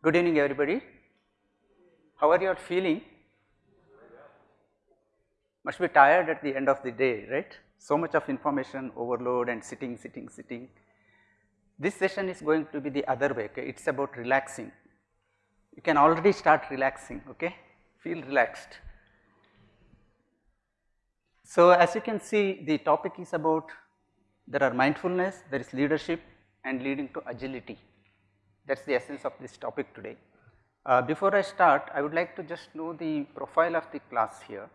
Good evening everybody. How are you all feeling? Must be tired at the end of the day, right? So much of information overload and sitting, sitting, sitting. This session is going to be the other way, okay? It is about relaxing. You can already start relaxing, okay? Feel relaxed. So, as you can see the topic is about there are mindfulness, there is leadership and leading to agility. That is the essence of this topic today. Uh, before I start, I would like to just know the profile of the class here.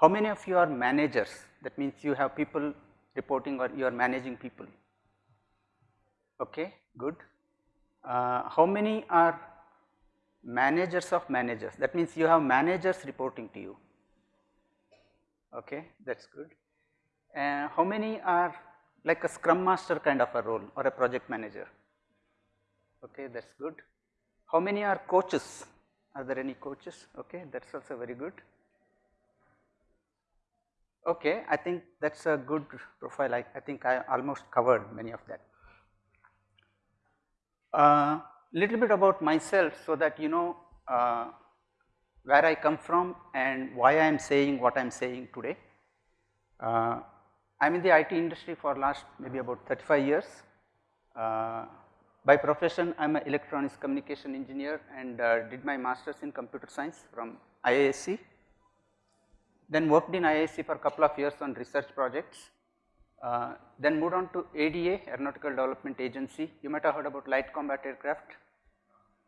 How many of you are managers? That means you have people reporting or you are managing people. Okay, good. Uh, how many are managers of managers? That means you have managers reporting to you. Okay, that is good. Uh, how many are like a scrum master kind of a role or a project manager? Okay that is good. How many are coaches? Are there any coaches? Okay, that is also very good. Okay, I think that is a good profile, I, I think I almost covered many of that. Uh, little bit about myself so that you know uh, where I come from and why I am saying what I am saying today. Uh, I am in the IT industry for last maybe about 35 years. By profession, I am an electronics communication engineer and uh, did my masters in computer science from IISc. Then worked in IISc for a couple of years on research projects. Uh, then moved on to ADA, Aeronautical Development Agency. You might have heard about light combat aircraft.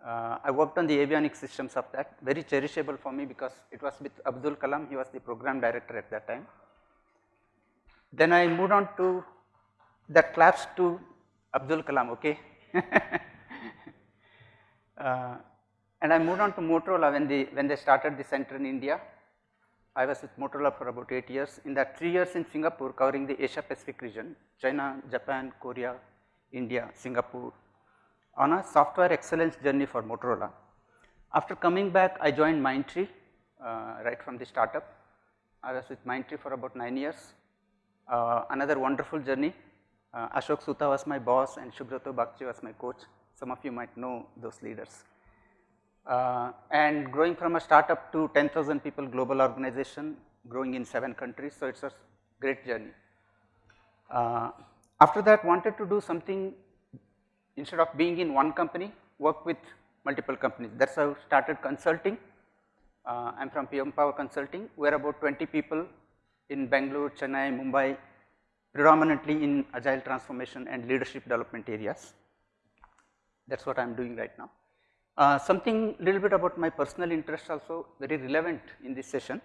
Uh, I worked on the avionics systems of that, very cherishable for me because it was with Abdul Kalam, he was the program director at that time. Then I moved on to that claps to Abdul Kalam, okay, uh, and I moved on to Motorola when they when they started the center in India. I was with Motorola for about 8 years. In that 3 years in Singapore covering the Asia Pacific region, China, Japan, Korea, India, Singapore on a software excellence journey for Motorola. After coming back, I joined Mindtree uh, right from the startup. I was with Mindtree for about 9 years. Uh, another wonderful journey uh, Ashok Soota was my boss and Subroto Bagchi was my coach. Some of you might know those leaders. Uh, and growing from a startup to 10,000 people global organization, growing in 7 countries. So, it is a great journey. Uh, after that wanted to do something instead of being in one company, work with multiple companies. That is how I started consulting. Uh, I am from PM Power Consulting, we are about 20 people in Bangalore, Chennai, Mumbai, predominantly in agile transformation and leadership development areas. That is what I am doing right now. Uh, something little bit about my personal interest also very relevant in this session.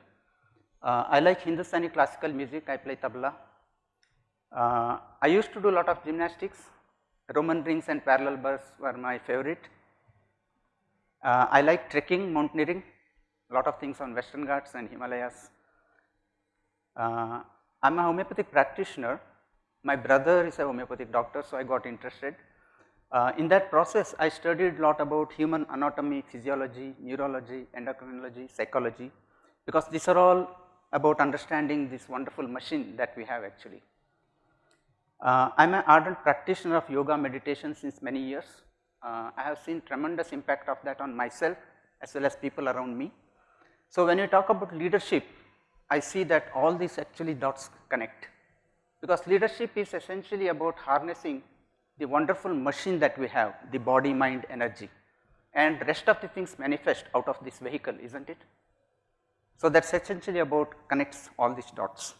Uh, I like Hindustani classical music, I play tabla. Uh, I used to do a lot of gymnastics, Roman rings and parallel bars were my favorite. Uh, I like trekking, mountaineering, a lot of things on western Ghats and Himalayas. Uh, I am a homeopathic practitioner, my brother is a homeopathic doctor, so I got interested. Uh, in that process, I studied a lot about human anatomy, physiology, neurology, endocrinology, psychology, because these are all about understanding this wonderful machine that we have actually. Uh, I am an ardent practitioner of yoga meditation since many years. Uh, I have seen tremendous impact of that on myself as well as people around me. So, when you talk about leadership, I see that all these actually dots connect because leadership is essentially about harnessing the wonderful machine that we have the body, mind, energy and rest of the things manifest out of this vehicle is not it. So, that is essentially about connects all these dots.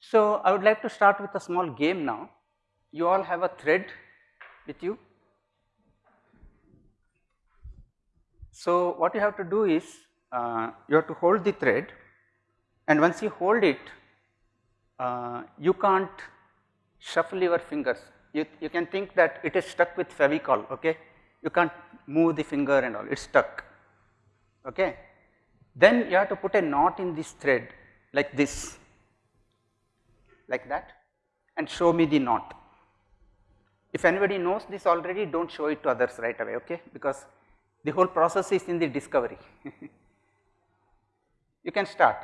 So, I would like to start with a small game now. You all have a thread with you. So, what you have to do is uh, you have to hold the thread and once you hold it uh, you can't shuffle your fingers. You, you can think that it is stuck with fevicol okay? You can't move the finger and all it is stuck okay? Then you have to put a knot in this thread like this like that and show me the knot. If anybody knows this already do not show it to others right away okay? Because the whole process is in the discovery you can start.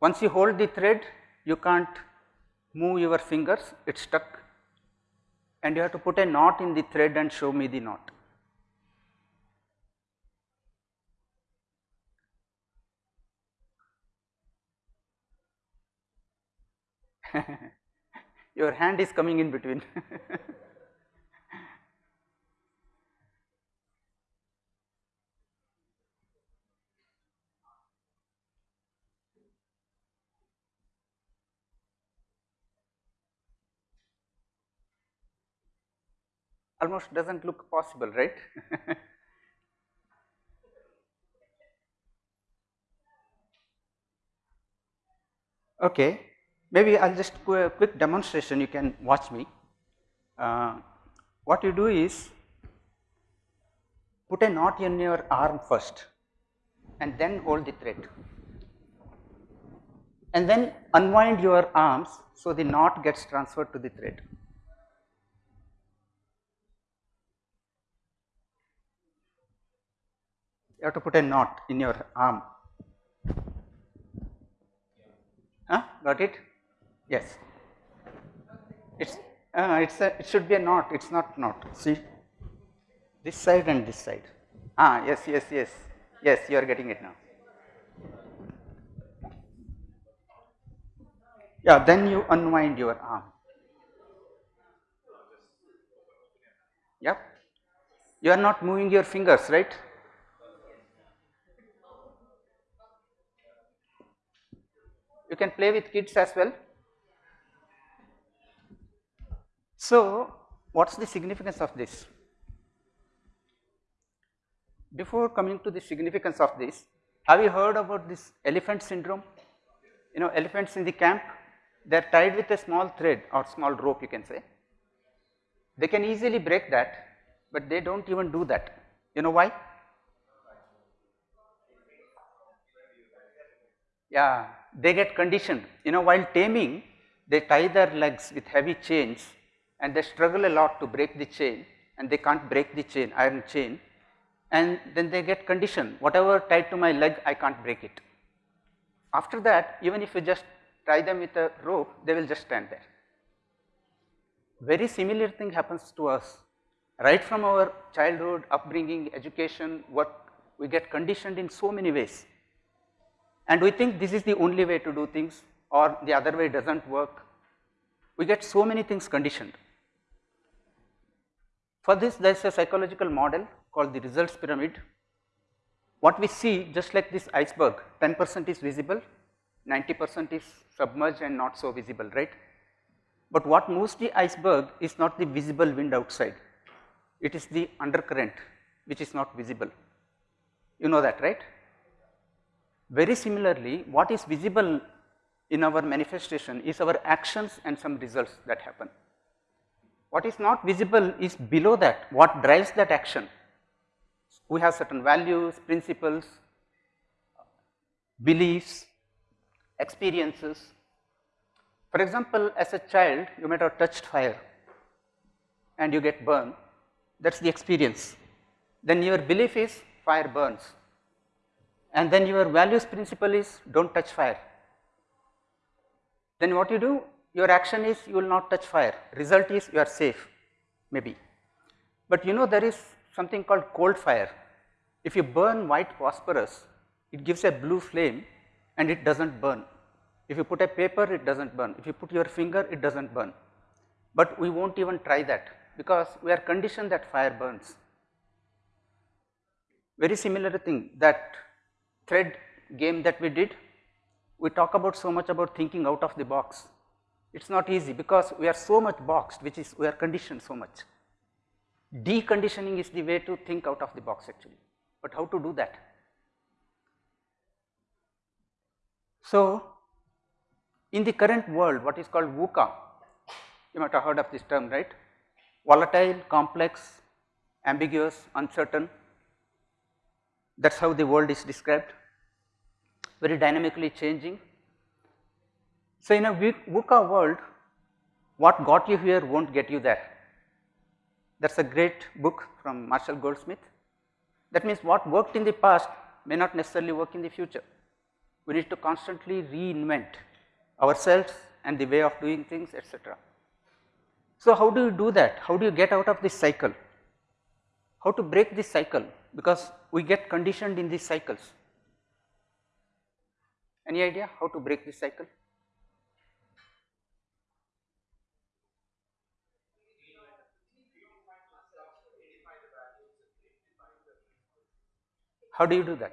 Once you hold the thread, you can't move your fingers, it is stuck and you have to put a knot in the thread and show me the knot. Your hand is coming in between. almost does not look possible, right? okay, maybe I will just do a quick demonstration, you can watch me. Uh, what you do is put a knot in your arm first and then hold the thread and then unwind your arms so the knot gets transferred to the thread. You have to put a knot in your arm. Huh? Got it? Yes. It's uh, it's a, it should be a knot. It's not knot. See, this side and this side. Ah, yes, yes, yes, yes. You are getting it now. Yeah. Then you unwind your arm. Yep. You are not moving your fingers, right? You can play with kids as well. So, what is the significance of this? Before coming to the significance of this, have you heard about this elephant syndrome? You know elephants in the camp, they are tied with a small thread or small rope you can say. They can easily break that, but they do not even do that. You know why? Yeah, they get conditioned. You know while taming they tie their legs with heavy chains and they struggle a lot to break the chain and they can't break the chain iron chain and then they get conditioned whatever tied to my leg I can't break it. After that even if you just tie them with a rope they will just stand there. Very similar thing happens to us right from our childhood upbringing education what we get conditioned in so many ways and we think this is the only way to do things or the other way does not work. We get so many things conditioned. For this there is a psychological model called the results pyramid. What we see just like this iceberg 10 percent is visible, 90 percent is submerged and not so visible right. But what moves the iceberg is not the visible wind outside, it is the undercurrent which is not visible. You know that right. Very similarly, what is visible in our manifestation is our actions and some results that happen. What is not visible is below that, what drives that action. We have certain values, principles, beliefs, experiences. For example, as a child you might have touched fire and you get burned, that is the experience. Then your belief is fire burns, and then your values principle is do not touch fire. Then what you do? Your action is you will not touch fire, result is you are safe maybe. But you know there is something called cold fire. If you burn white phosphorus, it gives a blue flame and it does not burn. If you put a paper, it does not burn. If you put your finger, it does not burn. But we will not even try that because we are conditioned that fire burns. Very similar thing that thread game that we did, we talk about so much about thinking out of the box. It is not easy because we are so much boxed which is we are conditioned so much. Deconditioning is the way to think out of the box actually, but how to do that? So, in the current world what is called VUCA, you might have heard of this term right, volatile, complex, ambiguous, uncertain, that is how the world is described, very dynamically changing. So, in a VUCA world, what got you here not get you there. That is a great book from Marshall Goldsmith. That means what worked in the past may not necessarily work in the future. We need to constantly reinvent ourselves and the way of doing things etc. So, how do you do that? How do you get out of this cycle? How to break this cycle? Because we get conditioned in these cycles. Any idea how to break this cycle? How do you do that?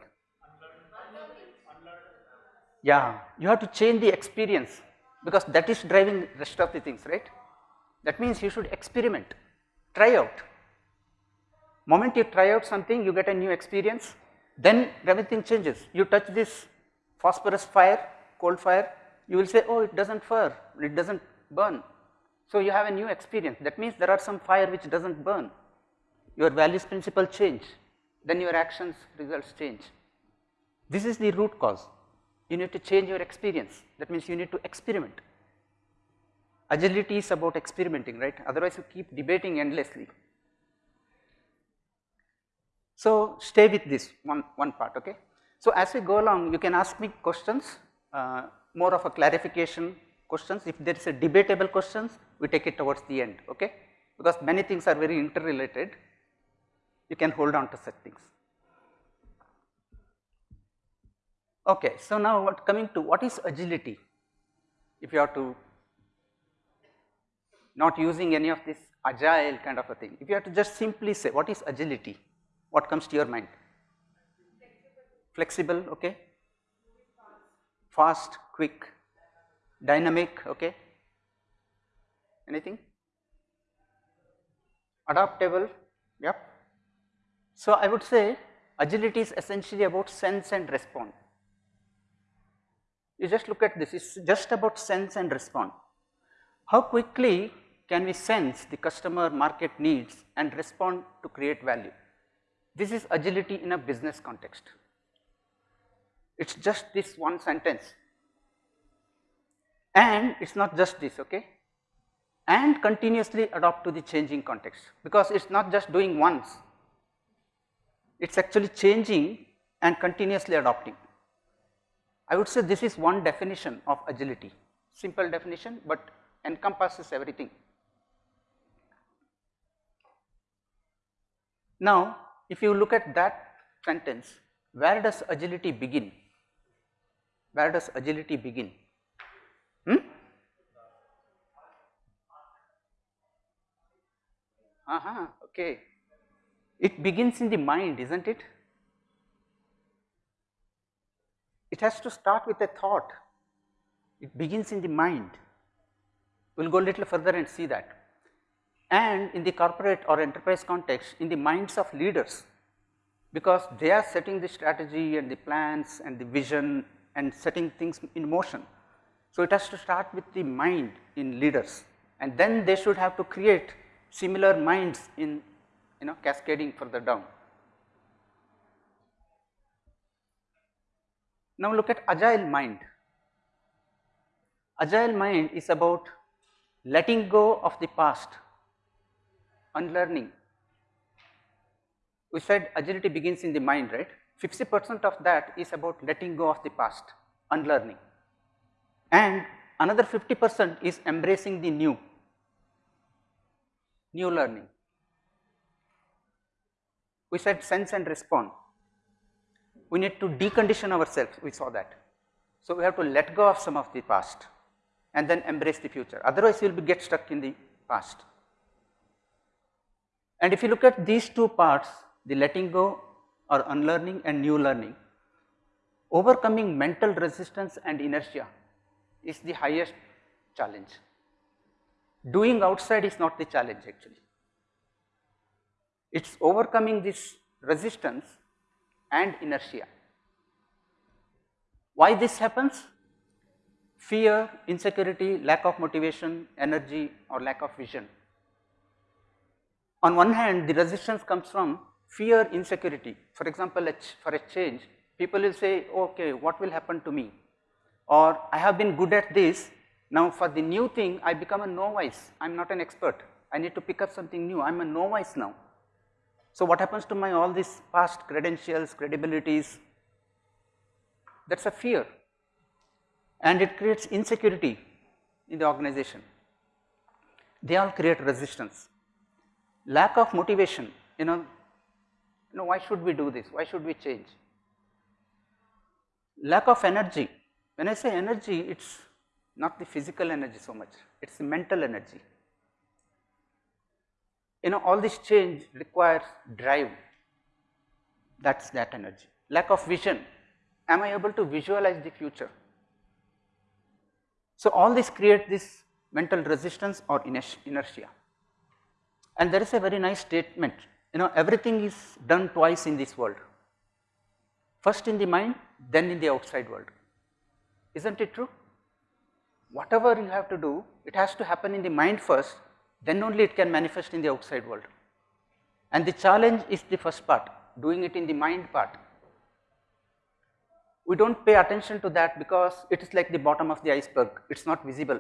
Yeah, you have to change the experience because that is driving rest of the things, right? That means you should experiment, try out. Moment you try out something, you get a new experience, then everything changes. You touch this phosphorus fire, coal fire, you will say, oh, it does not fire, it does not burn. So, you have a new experience. That means there are some fire which does not burn. Your values principle change, then your actions results change. This is the root cause. You need to change your experience. That means you need to experiment. Agility is about experimenting, right? Otherwise, you keep debating endlessly. So, stay with this one, one part, okay? So, as we go along, you can ask me questions, uh, more of a clarification questions. If there is a debatable questions, we take it towards the end, okay? Because many things are very interrelated, you can hold on to such things. Okay, so now what coming to what is agility? If you have to not using any of this agile kind of a thing, if you have to just simply say what is agility, what comes to your mind? Flexible, okay. Fast, quick, dynamic, okay. Anything? Adaptable, yep. So, I would say agility is essentially about sense and respond. You just look at this, it is just about sense and respond. How quickly can we sense the customer market needs and respond to create value? This is agility in a business context. It is just this one sentence and it is not just this okay and continuously adopt to the changing context because it is not just doing once, it is actually changing and continuously adopting. I would say this is one definition of agility, simple definition, but encompasses everything. Now, if you look at that sentence, where does agility begin? Where does agility begin? Hmm? Uh -huh, okay. It begins in the mind, isn't it? It has to start with a thought. It begins in the mind. We will go a little further and see that. And in the corporate or enterprise context, in the minds of leaders, because they are setting the strategy and the plans and the vision and setting things in motion. So, it has to start with the mind in leaders and then they should have to create similar minds in you know cascading further down. Now look at agile mind. Agile mind is about letting go of the past, unlearning. We said agility begins in the mind, right? 50 percent of that is about letting go of the past, unlearning. And another 50 percent is embracing the new, new learning. We said sense and respond we need to decondition ourselves, we saw that. So, we have to let go of some of the past and then embrace the future, otherwise you will be get stuck in the past. And if you look at these two parts, the letting go or unlearning and new learning, overcoming mental resistance and inertia is the highest challenge. Doing outside is not the challenge actually. It is overcoming this resistance and inertia. Why this happens? Fear, insecurity, lack of motivation, energy or lack of vision. On one hand the resistance comes from fear, insecurity. For example, for a change people will say okay what will happen to me or I have been good at this now for the new thing I become a novice, I am not an expert, I need to pick up something new, I am a novice now. So, what happens to my all these past credentials, credibilities, that is a fear and it creates insecurity in the organization. they all create resistance. Lack of motivation, you know, you know, why should we do this? Why should we change? Lack of energy. When I say energy, it's not the physical energy so much, it's the mental energy. You know, all this change requires drive, that's that energy. Lack of vision, am I able to visualize the future? So, all this create this mental resistance or inertia. And there is a very nice statement, you know everything is done twice in this world, first in the mind then in the outside world, is not it true? Whatever you have to do, it has to happen in the mind first, then only it can manifest in the outside world. And the challenge is the first part, doing it in the mind part. We do not pay attention to that because it is like the bottom of the iceberg, it is not visible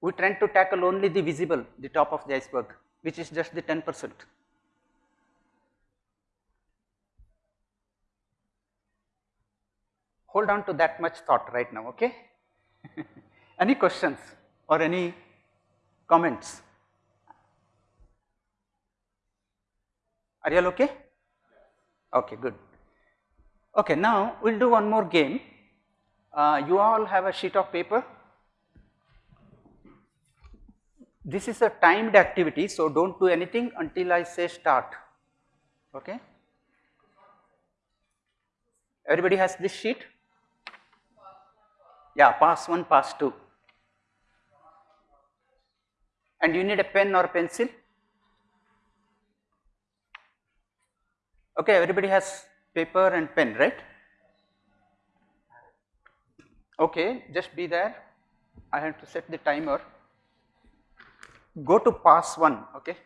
we tend to tackle only the visible, the top of the iceberg, which is just the 10 percent. Hold on to that much thought right now, okay? any questions or any comments? Are you all okay? Okay, good. Okay, now we will do one more game. Uh, you all have a sheet of paper this is a timed activity, so do not do anything until I say start. Okay. Everybody has this sheet? Yeah, pass 1, pass 2. And you need a pen or pencil? Okay, everybody has paper and pen, right? Okay, just be there. I have to set the timer go to pass 1 okay?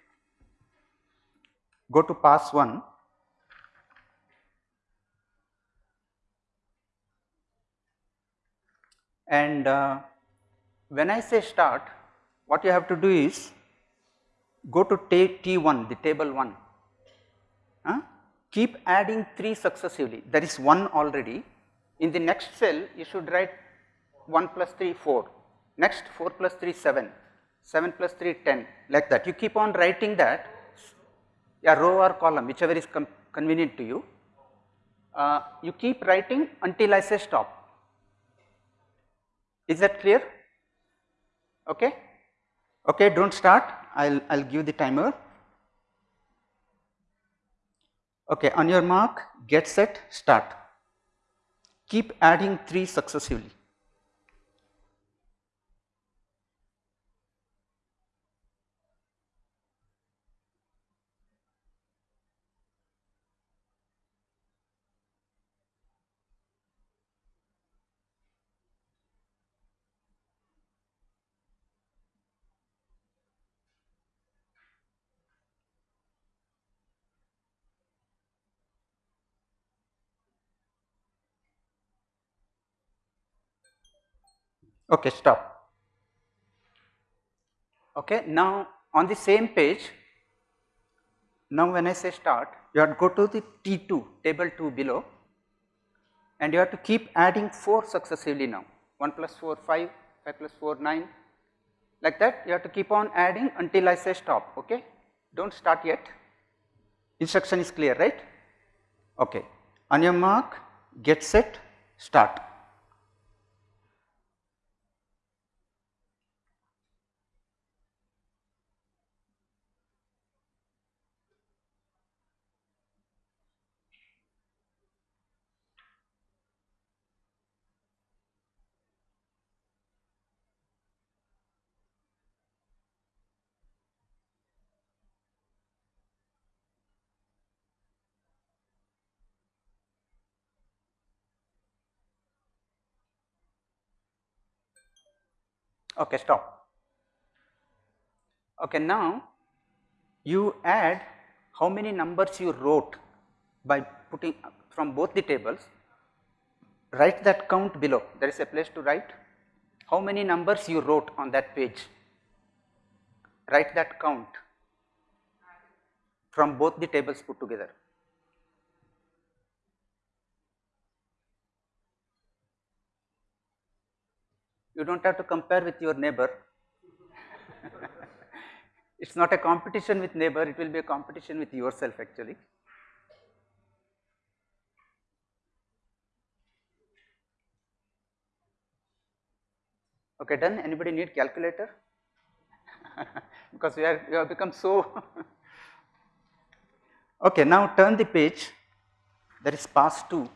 Go to pass 1 and uh, when I say start what you have to do is go to T1 the table 1 huh? keep adding 3 successively. There is 1 already. In the next cell you should write 1 plus 3 4 next 4 plus 3 7 7 plus 3 10 like that. You keep on writing that a row or column whichever is convenient to you. Uh, you keep writing until I say stop. Is that clear? Okay? Okay, do not start, I will I'll give the timer. Okay, on your mark, get set, start. Keep adding 3 successively. Okay, stop. Okay, now on the same page, now when I say start, you have to go to the T2, table 2 below and you have to keep adding 4 successively now, 1 plus 4, 5, 5 plus 4, 9, like that you have to keep on adding until I say stop, okay. Do not start yet, instruction is clear, right? Okay. On your mark, get set, start. Okay, stop. Okay, now you add how many numbers you wrote by putting from both the tables, write that count below, there is a place to write how many numbers you wrote on that page, write that count from both the tables put together. You do not have to compare with your neighbor. It is not a competition with neighbor, it will be a competition with yourself actually. Okay, done. Anybody need calculator? because we are we have become so. okay, now turn the page. There is pass two.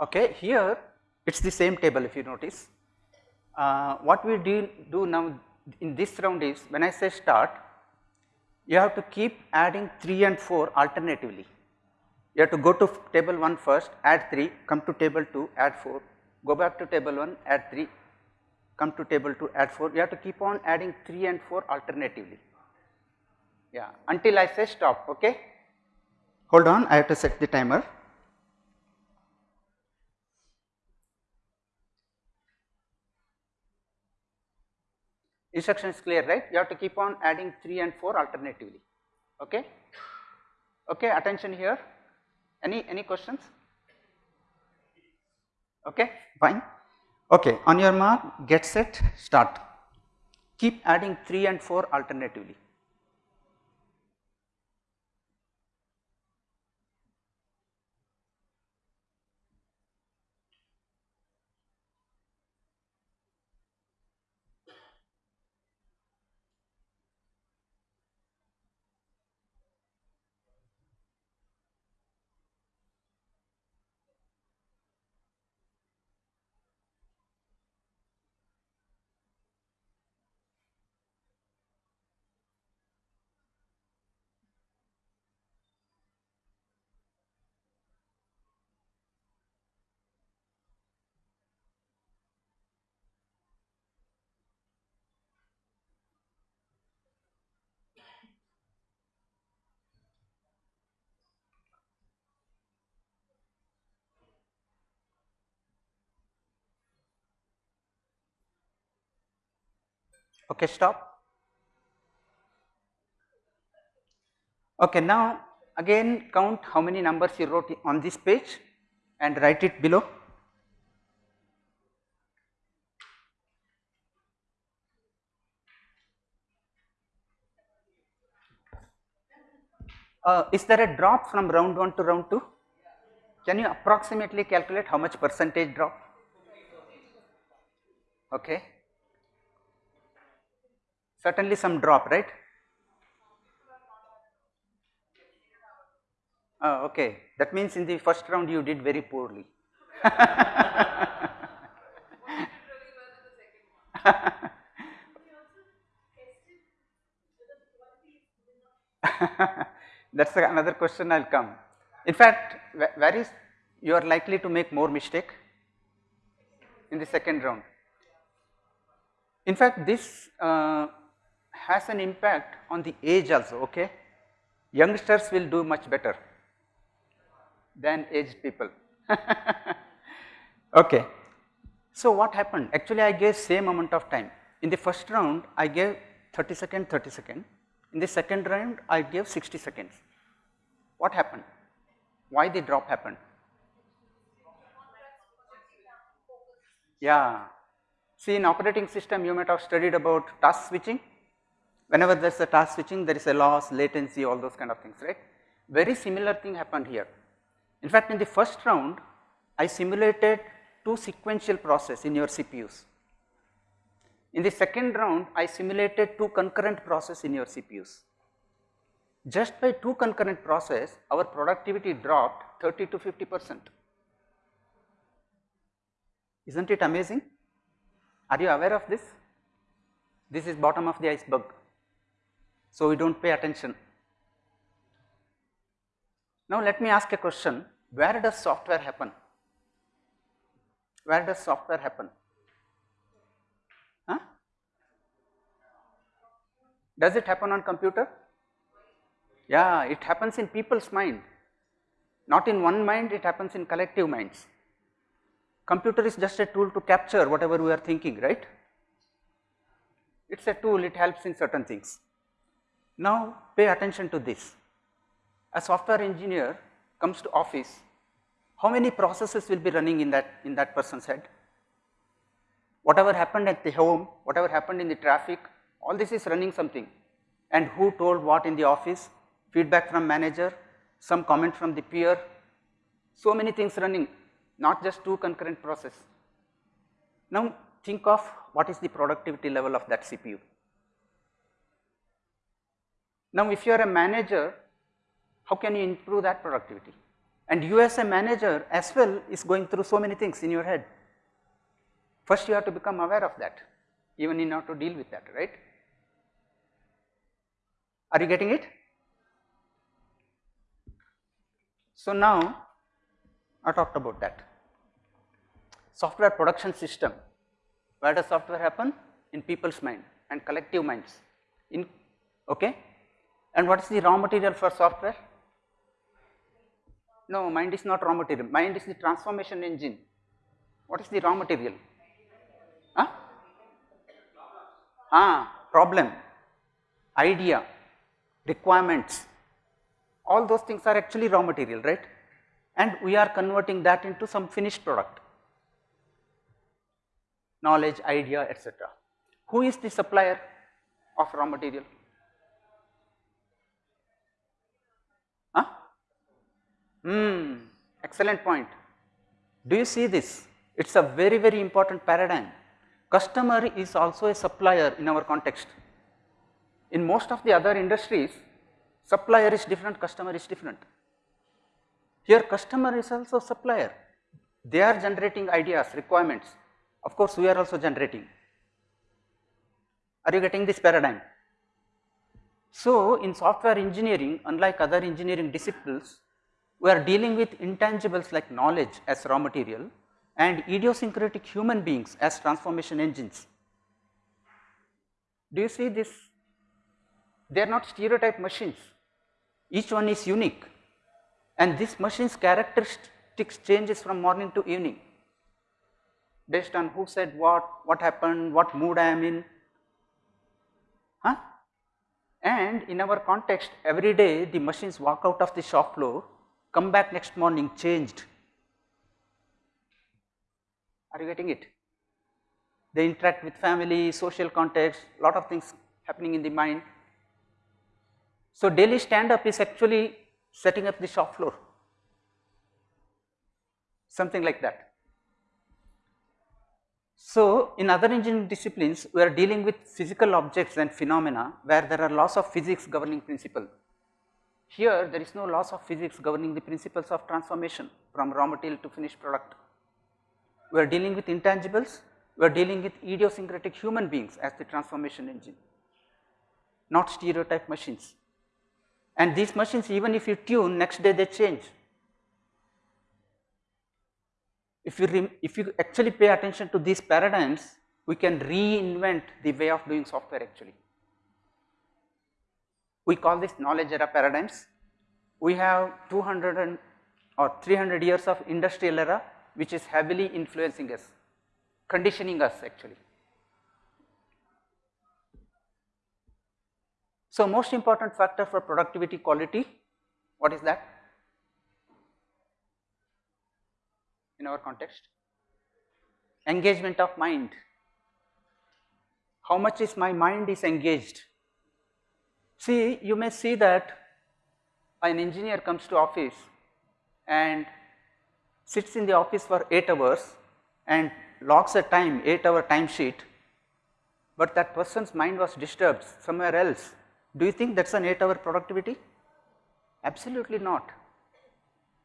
Okay, here it's the same table if you notice. Uh, what we do, do now in this round is when I say start, you have to keep adding 3 and 4 alternatively. You have to go to table 1 first, add 3, come to table 2, add 4, go back to table 1, add 3, come to table 2, add 4. You have to keep on adding 3 and 4 alternatively. Yeah, until I say stop, okay. Hold on, I have to set the timer. Instruction is clear, right? You have to keep on adding 3 and 4 alternatively, okay. Okay, attention here. Any, any questions? Okay, fine. Okay, on your mark, get set, start. Keep adding 3 and 4 alternatively. Okay, stop. Okay, now again count how many numbers you wrote on this page and write it below. Uh, is there a drop from round 1 to round 2? Can you approximately calculate how much percentage drop? Okay certainly some drop, right? Oh, okay. That means in the first round you did very poorly. That's another question I will come. In fact, where is you are likely to make more mistake in the second round. In fact, this uh, has an impact on the age also, okay. Youngsters will do much better than aged people. okay. So, what happened? Actually, I gave same amount of time. In the first round, I gave 30 second, 30 second. In the second round, I gave 60 seconds. What happened? Why the drop happened? Yeah. See, in operating system, you might have studied about task switching. Whenever there is a task switching, there is a loss, latency, all those kind of things, right. Very similar thing happened here. In fact, in the first round, I simulated two sequential process in your CPUs. In the second round, I simulated two concurrent process in your CPUs. Just by two concurrent process, our productivity dropped 30 to 50 percent. Isn't it amazing? Are you aware of this? This is bottom of the iceberg. So, we do not pay attention. Now, let me ask a question, where does software happen? Where does software happen? Huh? Does it happen on computer? Yeah, it happens in people's mind, not in one mind, it happens in collective minds. Computer is just a tool to capture whatever we are thinking, right? It is a tool, it helps in certain things. Now pay attention to this. A software engineer comes to office, how many processes will be running in that, in that person's head? whatever happened at the home, whatever happened in the traffic, all this is running something. And who told what in the office, feedback from manager, some comment from the peer, so many things running, not just two concurrent process. Now think of what is the productivity level of that CPU. Now if you are a manager, how can you improve that productivity? And you as a manager as well is going through so many things in your head. First you have to become aware of that, even in order to deal with that, right? Are you getting it? So now I talked about that. Software production system, where does software happen? In people's mind and collective minds, in, okay? And what is the raw material for software? No, mind is not raw material, mind is the transformation engine. What is the raw material? Huh? Ah, problem, idea, requirements, all those things are actually raw material, right? And we are converting that into some finished product, knowledge, idea, etc. Who is the supplier of raw material? Hmm, excellent point. Do you see this? It is a very, very important paradigm. Customer is also a supplier in our context. In most of the other industries, supplier is different, customer is different. Here customer is also supplier. They are generating ideas, requirements. Of course, we are also generating. Are you getting this paradigm? So, in software engineering, unlike other engineering disciplines, we are dealing with intangibles like knowledge as raw material and idiosyncratic human beings as transformation engines. Do you see this? They are not stereotype machines, each one is unique and this machine's characteristics changes from morning to evening based on who said what, what happened, what mood I am in. Huh? And in our context every day the machines walk out of the shop floor, come back next morning changed. Are you getting it? They interact with family, social context, lot of things happening in the mind. So, daily stand up is actually setting up the shop floor, something like that. So, in other engineering disciplines, we are dealing with physical objects and phenomena where there are laws of physics governing principle. Here, there is no laws of physics governing the principles of transformation from raw material to finished product. We are dealing with intangibles, we are dealing with idiosyncratic human beings as the transformation engine, not stereotype machines. And these machines even if you tune next day they change. If you, if you actually pay attention to these paradigms, we can reinvent the way of doing software actually. We call this knowledge era paradigms. We have 200 and, or 300 years of industrial era which is heavily influencing us, conditioning us actually. So, most important factor for productivity quality, what is that in our context? Engagement of mind. How much is my mind is engaged? See, you may see that an engineer comes to office and sits in the office for 8 hours and logs a time 8 hour timesheet, but that person's mind was disturbed somewhere else do you think that is an 8 hour productivity? Absolutely not.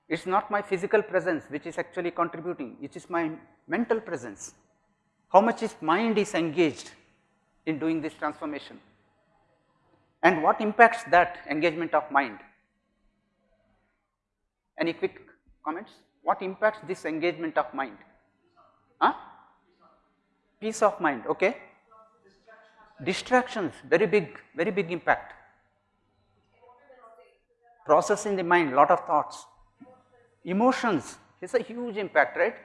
It is not my physical presence which is actually contributing, it is my mental presence. How much is mind is engaged in doing this transformation and what impacts that engagement of mind? Any quick comments? What impacts this engagement of mind? Huh? Peace of mind, okay distractions very big, very big impact. Process in the mind, lot of thoughts. Emotions is a huge impact, right?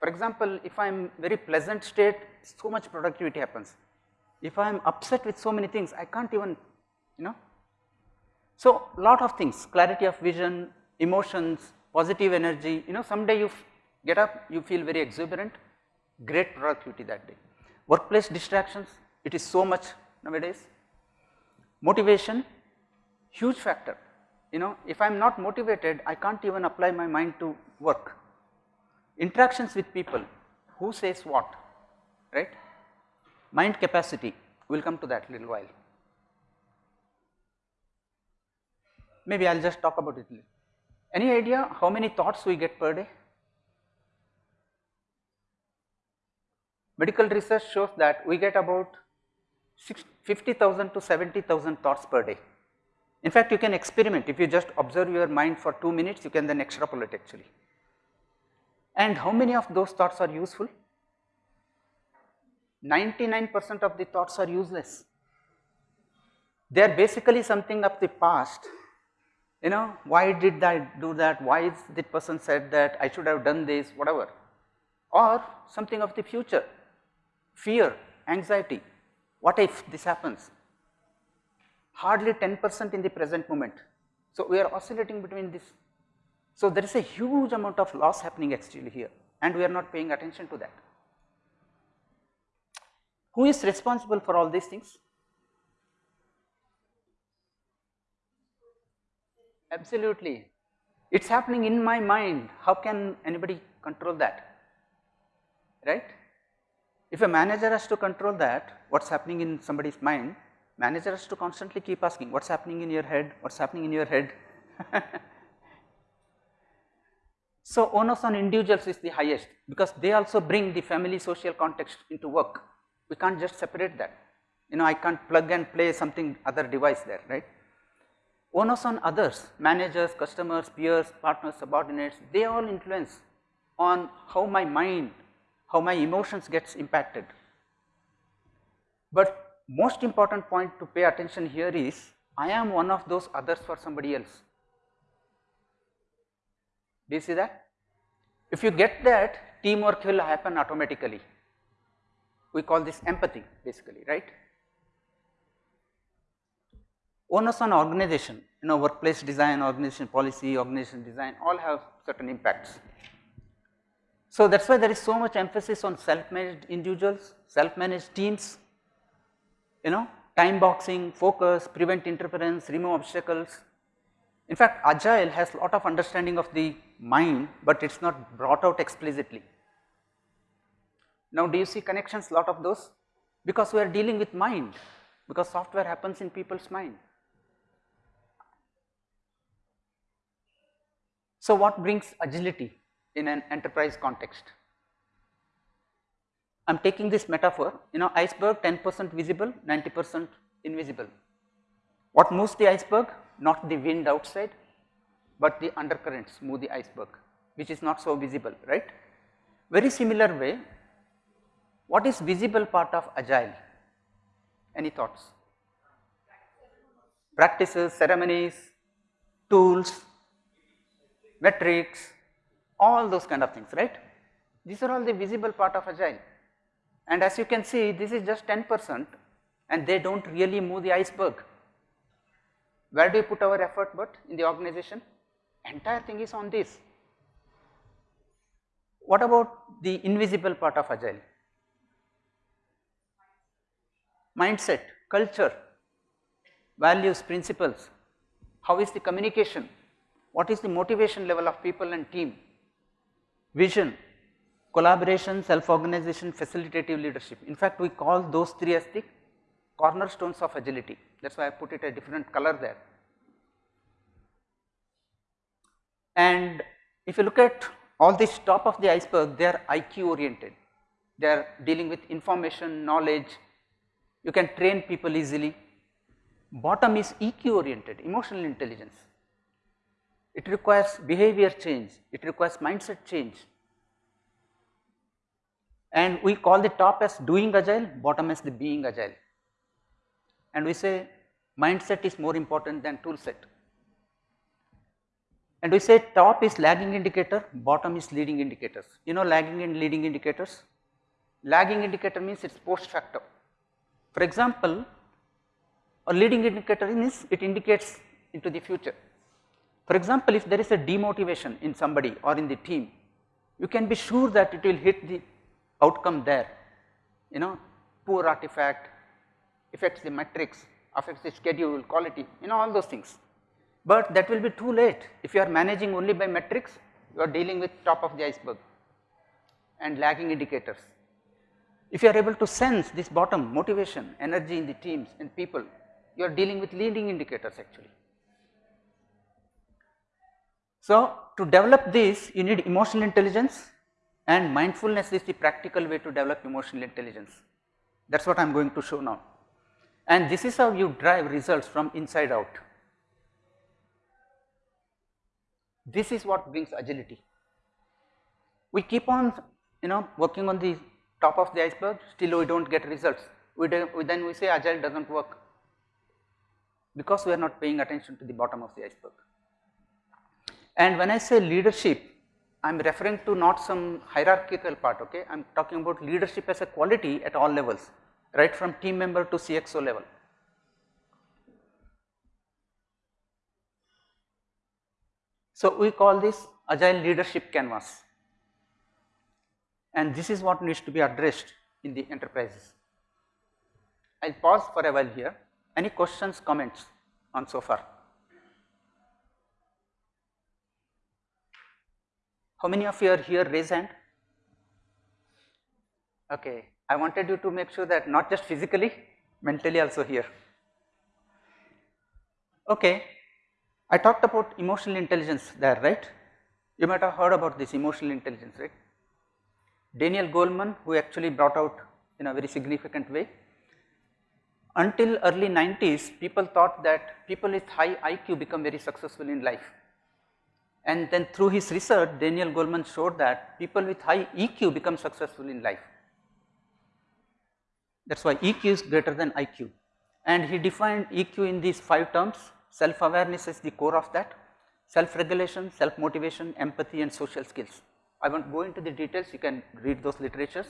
For example, if I am very pleasant state, so much productivity happens. If I am upset with so many things, I can't even, you know. So, lot of things, clarity of vision, emotions, positive energy, you know, someday you get up, you feel very exuberant, great productivity that day. Workplace distractions, it is so much nowadays. Motivation, huge factor. You know, if I am not motivated, I can't even apply my mind to work. Interactions with people, who says what, right? Mind capacity, we will come to that little while. Maybe I will just talk about it. Any idea how many thoughts we get per day? Medical research shows that we get about 50,000 to 70,000 thoughts per day. In fact, you can experiment if you just observe your mind for 2 minutes you can then extrapolate actually. And how many of those thoughts are useful? 99 percent of the thoughts are useless. They are basically something of the past, you know, why did I do that, why is that person said that, I should have done this, whatever, or something of the future, fear, anxiety, what if this happens? Hardly 10 percent in the present moment. So, we are oscillating between this. So, there is a huge amount of loss happening actually here and we are not paying attention to that. Who is responsible for all these things? Absolutely. It is happening in my mind. How can anybody control that? Right? If a manager has to control that, what is happening in somebody's mind, manager has to constantly keep asking, what is happening in your head, what is happening in your head. so, onus on individuals is the highest because they also bring the family social context into work we can't just separate that. You know, I can't plug and play something other device there, right. Onus on others, managers, customers, peers, partners, subordinates, they all influence on how my mind, how my emotions gets impacted. But most important point to pay attention here is, I am one of those others for somebody else. Do you see that? If you get that, teamwork will happen automatically we call this empathy basically, right. Onus on organization, you know workplace design, organization policy, organization design all have certain impacts. So, that is why there is so much emphasis on self-managed individuals, self-managed teams, you know time boxing, focus, prevent interference, remove obstacles. In fact, agile has a lot of understanding of the mind, but it is not brought out explicitly. Now do you see connections A lot of those? Because we are dealing with mind, because software happens in people's mind. So what brings agility in an enterprise context? I am taking this metaphor, you know iceberg 10 percent visible, 90 percent invisible. What moves the iceberg? Not the wind outside, but the undercurrents move the iceberg, which is not so visible, right. Very similar way, what is visible part of agile? Any thoughts? Practices, ceremonies, tools, metrics, all those kind of things, right? These are all the visible part of agile. And as you can see, this is just 10 percent and they do not really move the iceberg. Where do you put our effort but in the organization? Entire thing is on this. What about the invisible part of agile? mindset, culture, values, principles, how is the communication, what is the motivation level of people and team, vision, collaboration, self-organization, facilitative leadership. In fact, we call those three as the cornerstones of agility. That is why I put it a different color there. And if you look at all this top of the iceberg, they are IQ oriented. They are dealing with information, knowledge, you can train people easily. Bottom is EQ oriented, emotional intelligence. It requires behavior change, it requires mindset change. And we call the top as doing agile, bottom as the being agile. And we say mindset is more important than tool set. And we say top is lagging indicator, bottom is leading indicators. You know lagging and leading indicators? Lagging indicator means it is post factor. For example, a leading indicator is it indicates into the future. For example, if there is a demotivation in somebody or in the team, you can be sure that it will hit the outcome there, you know poor artifact, affects the metrics, affects the schedule, quality, you know all those things. But that will be too late if you are managing only by metrics, you are dealing with top of the iceberg and lagging indicators. If you are able to sense this bottom motivation, energy in the teams and people, you are dealing with leading indicators actually. So, to develop this you need emotional intelligence and mindfulness is the practical way to develop emotional intelligence. That is what I am going to show now. And this is how you drive results from inside out. This is what brings agility. We keep on you know working on the top of the iceberg still we do not get results. We, do, we then we say agile does not work because we are not paying attention to the bottom of the iceberg. And when I say leadership, I am referring to not some hierarchical part, okay. I am talking about leadership as a quality at all levels, right from team member to CXO level. So, we call this agile leadership canvas and this is what needs to be addressed in the enterprises. I will pause for a while here. Any questions, comments on so far? How many of you are here raise hand? Okay, I wanted you to make sure that not just physically, mentally also here. Okay, I talked about emotional intelligence there, right? You might have heard about this emotional intelligence, right? Daniel Goleman who actually brought out in a very significant way. Until early 90s people thought that people with high IQ become very successful in life and then through his research Daniel Goleman showed that people with high EQ become successful in life. That is why EQ is greater than IQ and he defined EQ in these 5 terms self awareness is the core of that, self regulation, self motivation, empathy and social skills. I won't go into the details you can read those literatures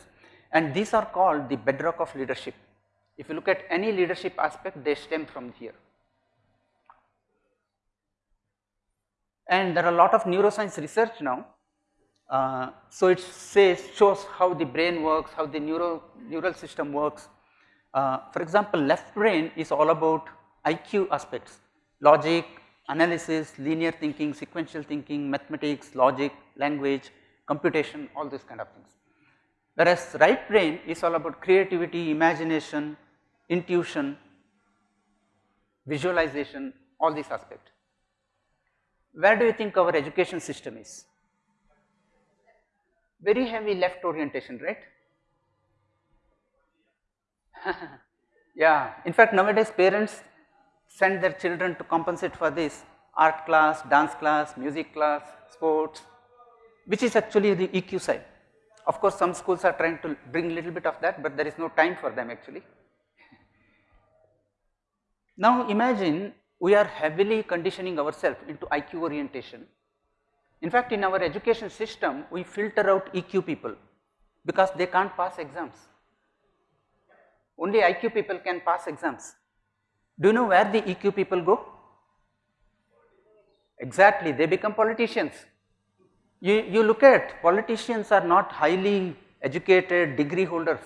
and these are called the bedrock of leadership. If you look at any leadership aspect they stem from here. And there are a lot of neuroscience research now. Uh, so, it says shows how the brain works, how the neuro, neural system works. Uh, for example, left brain is all about IQ aspects, logic, analysis, linear thinking, sequential thinking, mathematics, logic, language, computation, all these kind of things. Whereas right brain is all about creativity, imagination, intuition, visualization, all these aspects where do you think our education system is? Very heavy left orientation, right? yeah, in fact nowadays parents send their children to compensate for this art class, dance class, music class, sports, which is actually the EQ side. Of course, some schools are trying to bring a little bit of that, but there is no time for them actually. now imagine we are heavily conditioning ourselves into IQ orientation. In fact, in our education system, we filter out EQ people because they can't pass exams. Only IQ people can pass exams. Do you know where the EQ people go? Exactly, they become politicians. You, you look at politicians are not highly educated degree holders,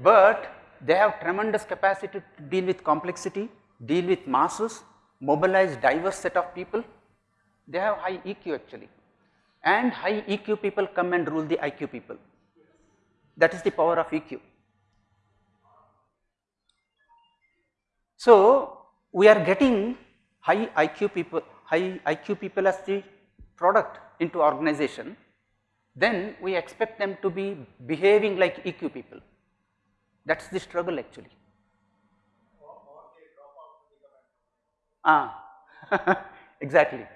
but they have tremendous capacity to deal with complexity, deal with masses mobilize diverse set of people, they have high EQ actually and high EQ people come and rule the IQ people. That is the power of EQ. So, we are getting high IQ people, high IQ people as the product into organization, then we expect them to be behaving like EQ people. That is the struggle actually. Ah, exactly.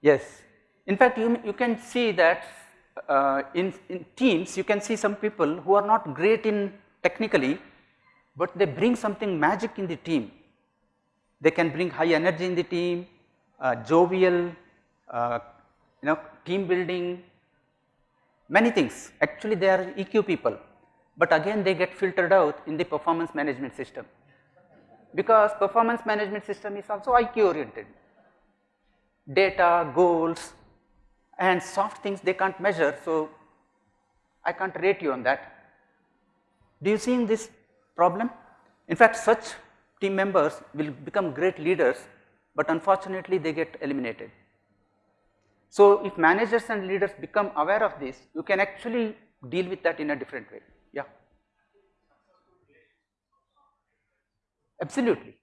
Yes. In fact, you, you can see that uh, in, in teams, you can see some people who are not great in technically, but they bring something magic in the team. They can bring high energy in the team, uh, jovial, uh, you know, team building, many things. Actually, they are EQ people, but again they get filtered out in the performance management system because performance management system is also IQ oriented. Data, goals and soft things they can't measure. So, I can't rate you on that. Do you see in this problem? In fact, such team members will become great leaders, but unfortunately they get eliminated. So, if managers and leaders become aware of this, you can actually deal with that in a different way. Yeah. Absolutely.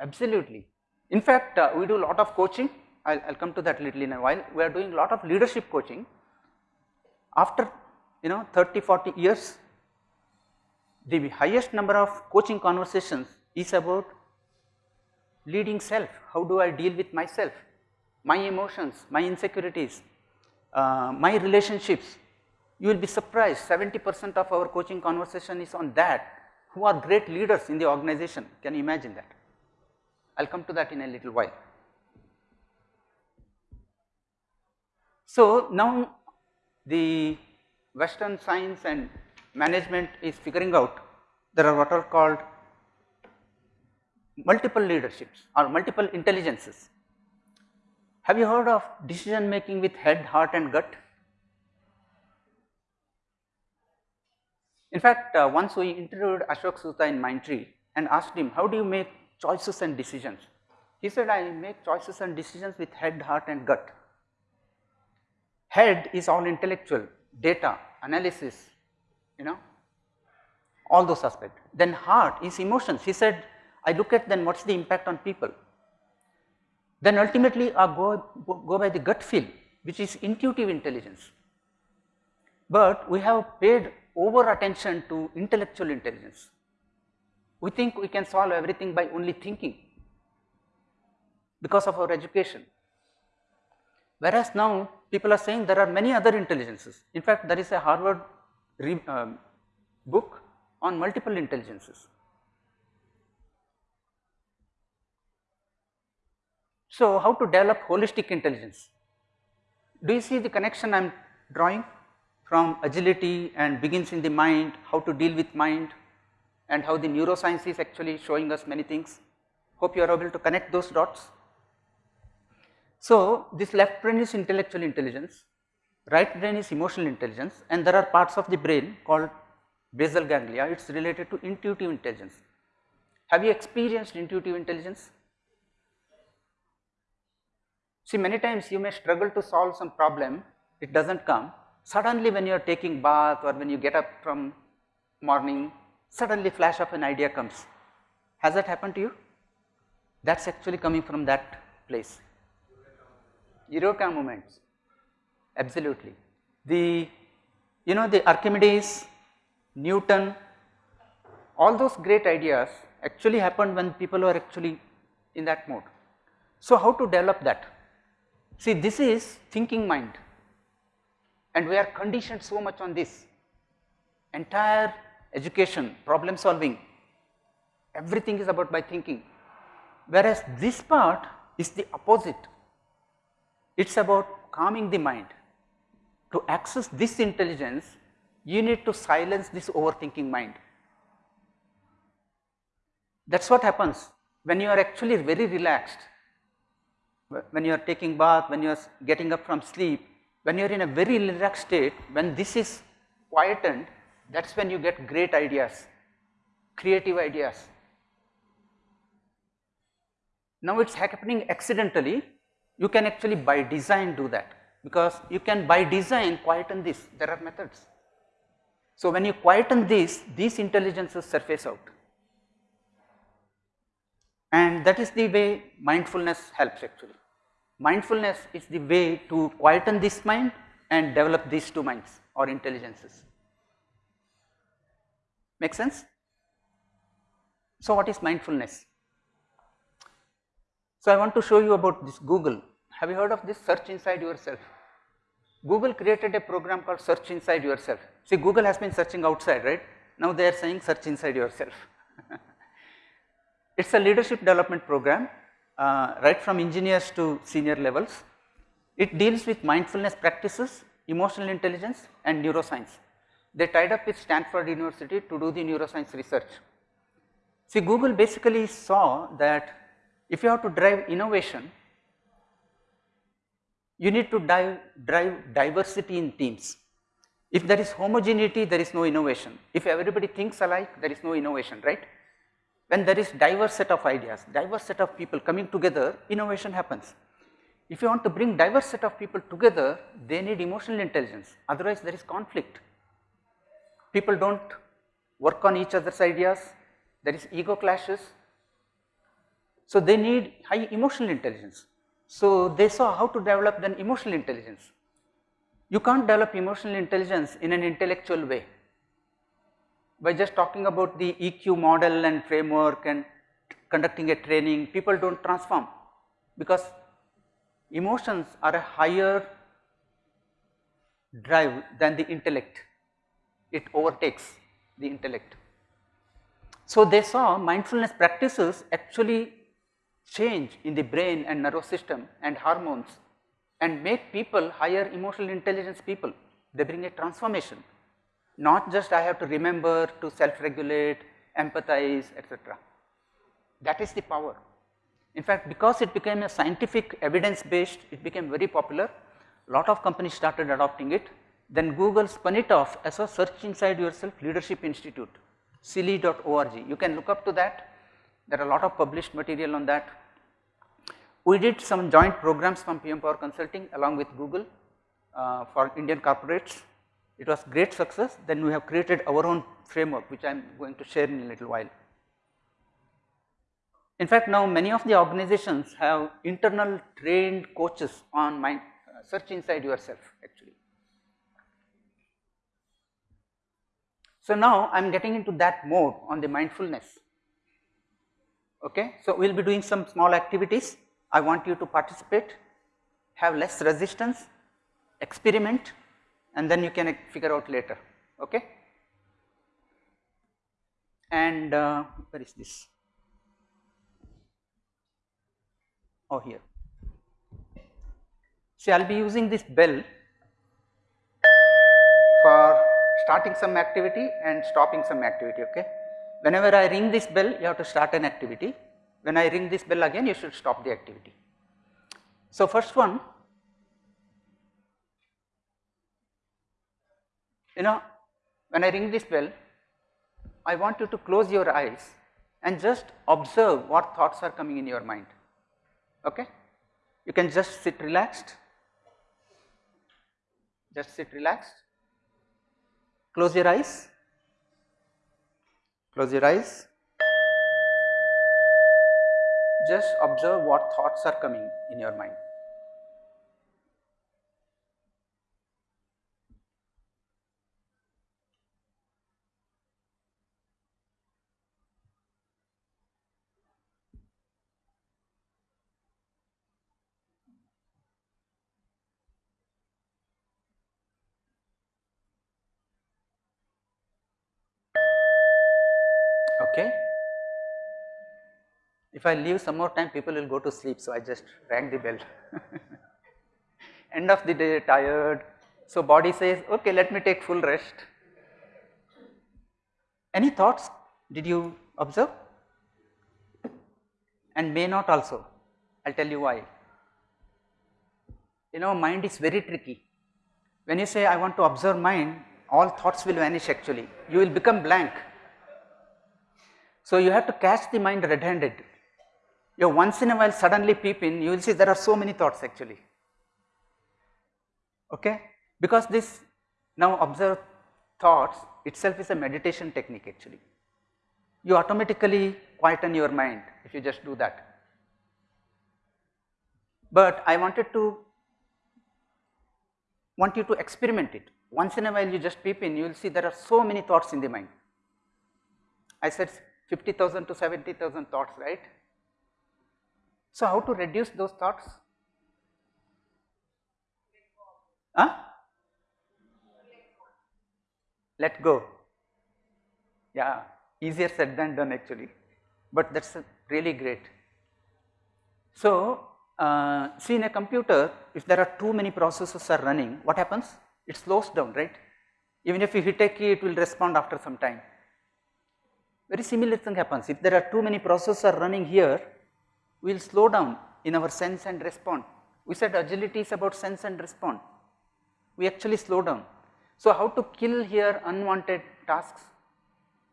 Absolutely. In fact, uh, we do a lot of coaching. I'll, I'll come to that little in a while. We are doing a lot of leadership coaching. After you know 30, 40 years, the highest number of coaching conversations is about leading self. How do I deal with myself, my emotions, my insecurities, uh, my relationships. You will be surprised 70 percent of our coaching conversation is on that who are great leaders in the organization. Can you imagine that? I will come to that in a little while. So, now the western science and management is figuring out there are what are called multiple leaderships or multiple intelligences. Have you heard of decision making with head, heart and gut? In fact, uh, once we interviewed Ashok Soota in Mindtree and asked him how do you make choices and decisions. He said I make choices and decisions with head, heart and gut. Head is all intellectual, data, analysis, you know, all those aspects. Then heart is emotions. He said I look at then what is the impact on people. Then ultimately I go, go by the gut feel which is intuitive intelligence. But we have paid over attention to intellectual intelligence. We think we can solve everything by only thinking because of our education. Whereas now people are saying there are many other intelligences. In fact, there is a Harvard um, book on multiple intelligences. So, how to develop holistic intelligence? Do you see the connection I am drawing from agility and begins in the mind, how to deal with mind and how the neuroscience is actually showing us many things. Hope you are able to connect those dots. So, this left brain is intellectual intelligence, right brain is emotional intelligence and there are parts of the brain called basal ganglia, it is related to intuitive intelligence. Have you experienced intuitive intelligence? See many times you may struggle to solve some problem, it does not come. Suddenly when you are taking bath or when you get up from morning, suddenly flash of an idea comes. Has that happened to you? That is actually coming from that place. Eureka moments, absolutely. The, you know the Archimedes, Newton, all those great ideas actually happened when people were actually in that mode. So, how to develop that? See this is thinking mind and we are conditioned so much on this entire education, problem solving, everything is about by thinking. Whereas this part is the opposite, it is about calming the mind. To access this intelligence, you need to silence this overthinking mind. That is what happens when you are actually very relaxed, when you are taking bath, when you are getting up from sleep, when you are in a very relaxed state, when this is quietened, that is when you get great ideas, creative ideas. Now it is happening accidentally, you can actually by design do that because you can by design quieten this, there are methods. So when you quieten this, these intelligences surface out and that is the way mindfulness helps actually. Mindfulness is the way to quieten this mind and develop these two minds or intelligences. Make sense? So what is mindfulness? So I want to show you about this Google. Have you heard of this search inside yourself? Google created a program called search inside yourself. See Google has been searching outside, right? Now they are saying search inside yourself. it is a leadership development program uh, right from engineers to senior levels. It deals with mindfulness practices, emotional intelligence and neuroscience. They tied up with Stanford University to do the neuroscience research. See Google basically saw that if you have to drive innovation, you need to dive, drive diversity in teams. If there is homogeneity, there is no innovation. If everybody thinks alike, there is no innovation, right? When there is diverse set of ideas, diverse set of people coming together, innovation happens. If you want to bring diverse set of people together, they need emotional intelligence, otherwise there is conflict. People do not work on each other's ideas, there is ego clashes. So, they need high emotional intelligence. So, they saw how to develop then emotional intelligence. You can't develop emotional intelligence in an intellectual way by just talking about the EQ model and framework and conducting a training, people do not transform because emotions are a higher drive than the intellect, it overtakes the intellect. So, they saw mindfulness practices actually change in the brain and nervous system and hormones and make people higher emotional intelligence people, they bring a transformation not just I have to remember to self-regulate, empathize etc. That is the power. In fact, because it became a scientific evidence based, it became very popular, lot of companies started adopting it. Then Google spun it off as a search inside yourself leadership institute, siyli.org. You can look up to that, there are a lot of published material on that. We did some joint programs from PM Power Consulting along with Google uh, for Indian corporates it was great success, then we have created our own framework which I am going to share in a little while. In fact, now many of the organizations have internal trained coaches on my uh, search inside yourself actually. So, now I am getting into that mode on the mindfulness. Okay. So, we will be doing some small activities. I want you to participate, have less resistance, experiment and then you can figure out later okay? And uh, where is this? Oh here. See i'll be using this bell for starting some activity and stopping some activity okay? Whenever i ring this bell you have to start an activity. When i ring this bell again you should stop the activity. So first one You know, when I ring this bell, I want you to close your eyes and just observe what thoughts are coming in your mind. Okay? You can just sit relaxed, just sit relaxed, close your eyes, close your eyes, just observe what thoughts are coming in your mind. Okay. If I leave some more time people will go to sleep so I just rang the bell. End of the day tired, so body says okay let me take full rest. Any thoughts did you observe? And may not also, I will tell you why. You know mind is very tricky. When you say I want to observe mind, all thoughts will vanish actually, you will become blank so, you have to catch the mind red handed. You once in a while suddenly peep in, you will see there are so many thoughts actually, okay. Because this now observe thoughts itself is a meditation technique actually. You automatically quieten your mind if you just do that. But I wanted to want you to experiment it. Once in a while you just peep in, you will see there are so many thoughts in the mind. I said 50,000 to 70,000 thoughts, right. So, how to reduce those thoughts? Huh? Let go. Yeah, easier said than done actually, but that is really great. So, uh, see in a computer if there are too many processes are running what happens? It slows down right. Even if you hit a key it will respond after some time. Very similar thing happens. If there are too many processes are running here, we will slow down in our sense and respond. We said agility is about sense and respond. We actually slow down. So, how to kill here unwanted tasks?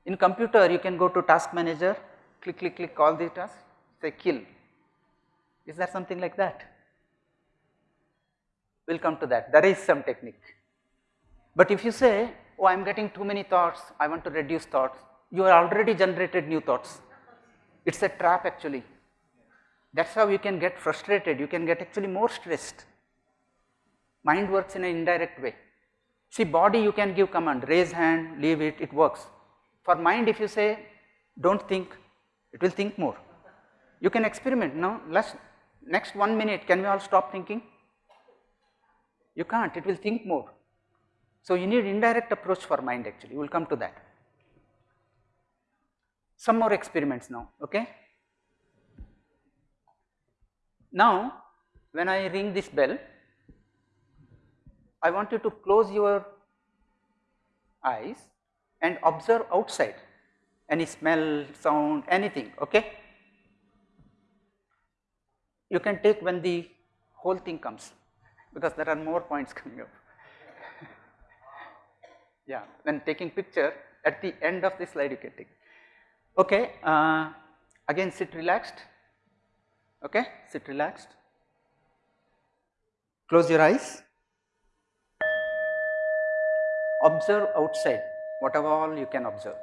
In computer you can go to task manager, click, click, click call the task, say kill. Is there something like that? We will come to that, there is some technique. But if you say, oh I am getting too many thoughts, I want to reduce thoughts, you are already generated new thoughts. It is a trap actually. That is how you can get frustrated, you can get actually more stressed. Mind works in an indirect way. See body you can give command, raise hand, leave it, it works. For mind if you say do not think, it will think more. You can experiment now, let's next 1 minute can we all stop thinking? You can't, it will think more. So, you need indirect approach for mind actually, we will come to that. Some more experiments now, okay. Now, when I ring this bell, I want you to close your eyes and observe outside any smell, sound, anything, okay. You can take when the whole thing comes because there are more points coming up. yeah, when taking picture at the end of the slide you can take. Okay, uh, again sit relaxed, okay, sit relaxed, close your eyes, observe outside whatever all you can observe.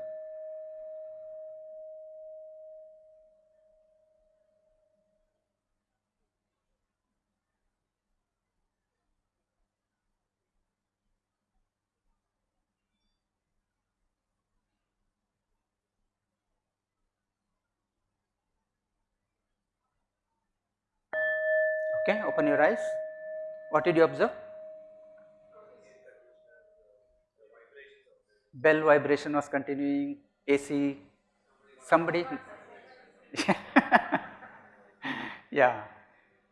Okay, open your eyes. What did you observe? Bell vibration was continuing, AC, somebody. yeah,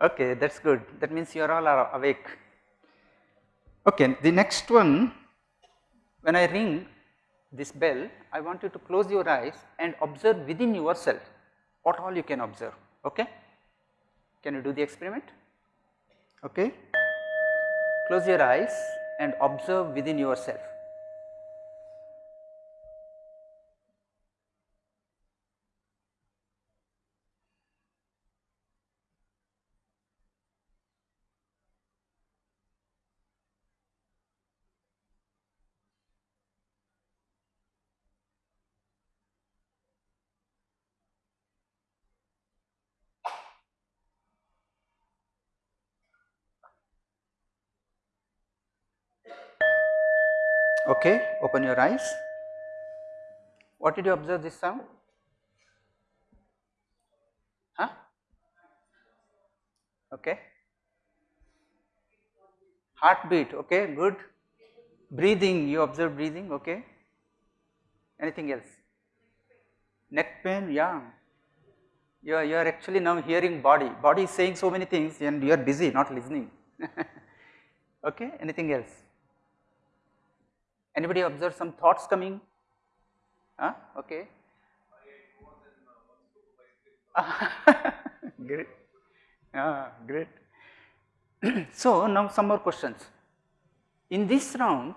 okay, that's good. That means you are all are awake. Okay, the next one, when I ring this bell, I want you to close your eyes and observe within yourself what all you can observe. Okay? Can you do the experiment? Okay. Close your eyes and observe within yourself. Okay, open your eyes. What did you observe this sound? Huh? Okay. Heartbeat, okay, good. Breathing, you observe breathing, okay. Anything else? Neck pain, yeah. You are, you are actually now hearing body, body is saying so many things and you are busy not listening. okay, anything else? Anybody observe some thoughts coming? Huh? Okay. great. Ah, great. so now some more questions. In this round,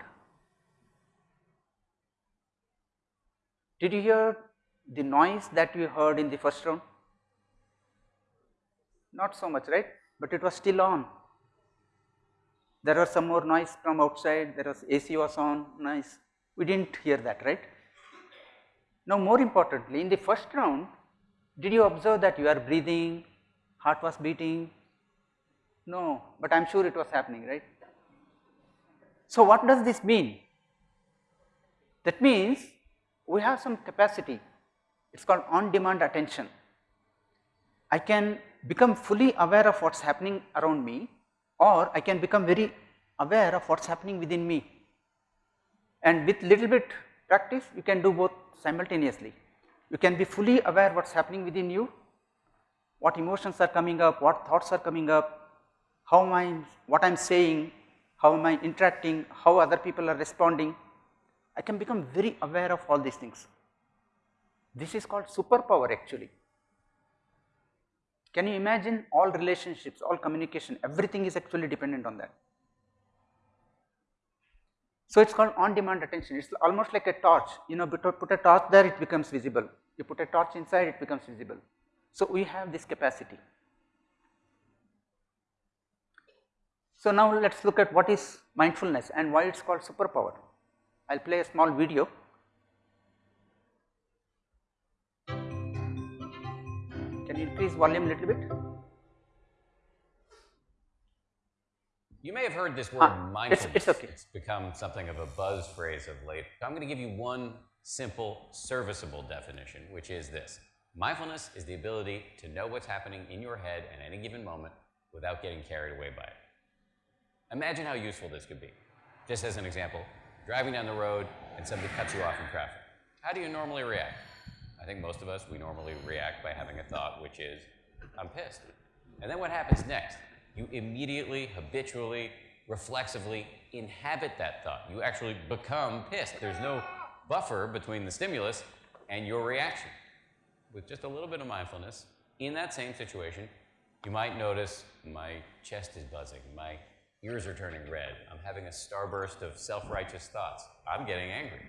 did you hear the noise that you heard in the first round? Not so much, right? But it was still on. There was some more noise from outside, there was AC was on, noise, we did not hear that, right. Now more importantly, in the first round, did you observe that you are breathing, heart was beating? No, but I am sure it was happening, right. So what does this mean? That means we have some capacity, it is called on demand attention. I can become fully aware of what is happening around me or I can become very aware of what is happening within me and with little bit practice you can do both simultaneously. You can be fully aware what is happening within you, what emotions are coming up, what thoughts are coming up, how am I, what I am saying, how am I interacting, how other people are responding. I can become very aware of all these things. This is called superpower actually. Can you imagine all relationships, all communication, everything is actually dependent on that. So, it is called on demand attention, it is almost like a torch, you know, put a torch there it becomes visible, you put a torch inside it becomes visible. So, we have this capacity. So, now let us look at what is mindfulness and why it is called superpower. I will play a small video. Can you increase volume a little bit? You may have heard this word ah, mindfulness. It's, it's okay. It's become something of a buzz phrase of late. I'm going to give you one simple, serviceable definition, which is this. Mindfulness is the ability to know what's happening in your head at any given moment without getting carried away by it. Imagine how useful this could be. Just as an example, driving down the road and somebody cuts you off in traffic. How do you normally react? I think most of us, we normally react by having a thought, which is, I'm pissed. And then what happens next? You immediately, habitually, reflexively inhabit that thought. You actually become pissed. There's no buffer between the stimulus and your reaction. With just a little bit of mindfulness, in that same situation, you might notice my chest is buzzing, my ears are turning red, I'm having a starburst of self-righteous thoughts, I'm getting angry.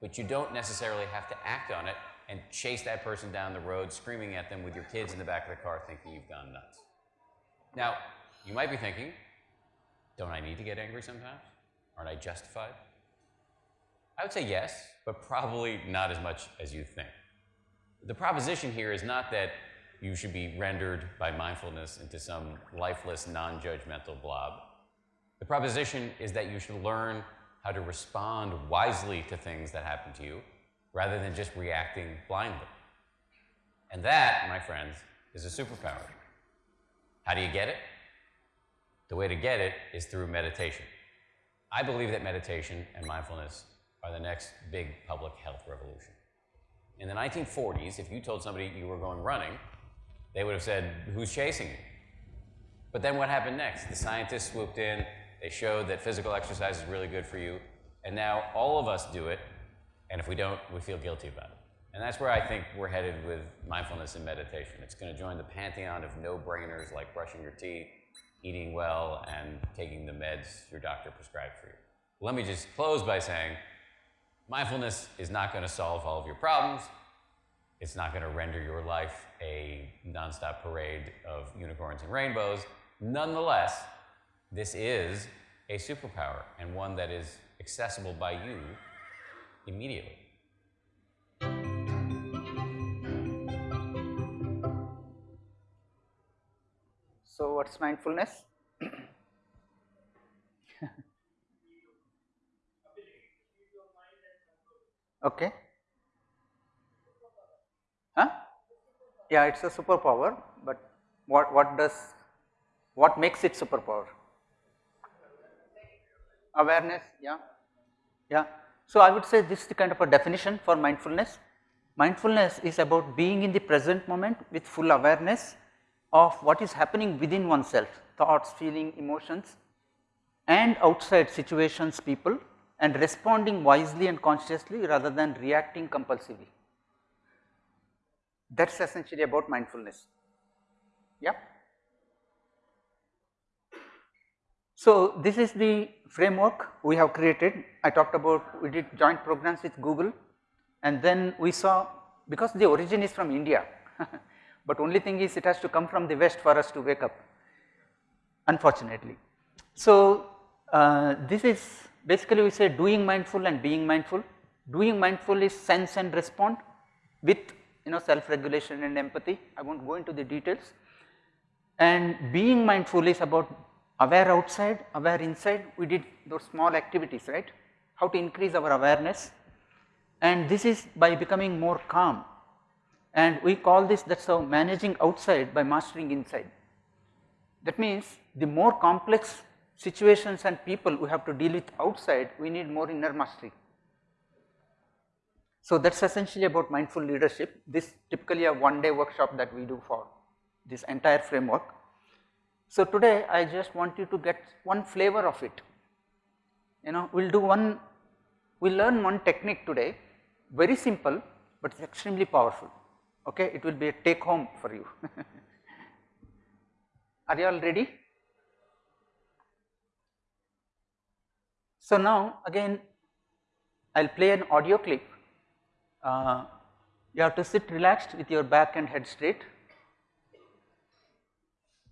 But you don't necessarily have to act on it and chase that person down the road screaming at them with your kids in the back of the car thinking you've gone nuts. Now, you might be thinking, don't I need to get angry sometimes? Aren't I justified? I would say yes, but probably not as much as you think. The proposition here is not that you should be rendered by mindfulness into some lifeless, non-judgmental blob. The proposition is that you should learn how to respond wisely to things that happen to you rather than just reacting blindly. And that, my friends, is a superpower. How do you get it? The way to get it is through meditation. I believe that meditation and mindfulness are the next big public health revolution. In the 1940s, if you told somebody you were going running, they would have said, who's chasing you? But then what happened next? The scientists swooped in, they showed that physical exercise is really good for you, and now all of us do it, and if we don't, we feel guilty about it. And that's where I think we're headed with mindfulness and meditation. It's going to join the pantheon of no-brainers like brushing your teeth, eating well, and taking the meds your doctor prescribed for you. Let me just close by saying, mindfulness is not going to solve all of your problems. It's not going to render your life a nonstop parade of unicorns and rainbows. Nonetheless, this is a superpower and one that is accessible by you immediately. So, what's mindfulness? okay. Huh? Yeah, it's a superpower, but what, what does, what makes it superpower? awareness, yeah, yeah. So, I would say this is the kind of a definition for mindfulness. Mindfulness is about being in the present moment with full awareness of what is happening within oneself, thoughts, feeling, emotions and outside situations, people and responding wisely and consciously rather than reacting compulsively. That is essentially about mindfulness. Yeah. So, this is the framework we have created. I talked about we did joint programs with Google and then we saw because the origin is from India, but only thing is it has to come from the west for us to wake up unfortunately. So, uh, this is basically we say doing mindful and being mindful. Doing mindful is sense and respond with you know self regulation and empathy I will not go into the details and being mindful is about aware outside, aware inside, we did those small activities, right, how to increase our awareness and this is by becoming more calm and we call this that is how managing outside by mastering inside. That means the more complex situations and people we have to deal with outside, we need more inner mastery. So, that is essentially about mindful leadership, this typically a one day workshop that we do for this entire framework. So, today I just want you to get one flavor of it, you know we will do one, we will learn one technique today very simple, but it is extremely powerful, okay. it will be a take home for you. Are you all ready? So, now again I will play an audio clip. Uh, you have to sit relaxed with your back and head straight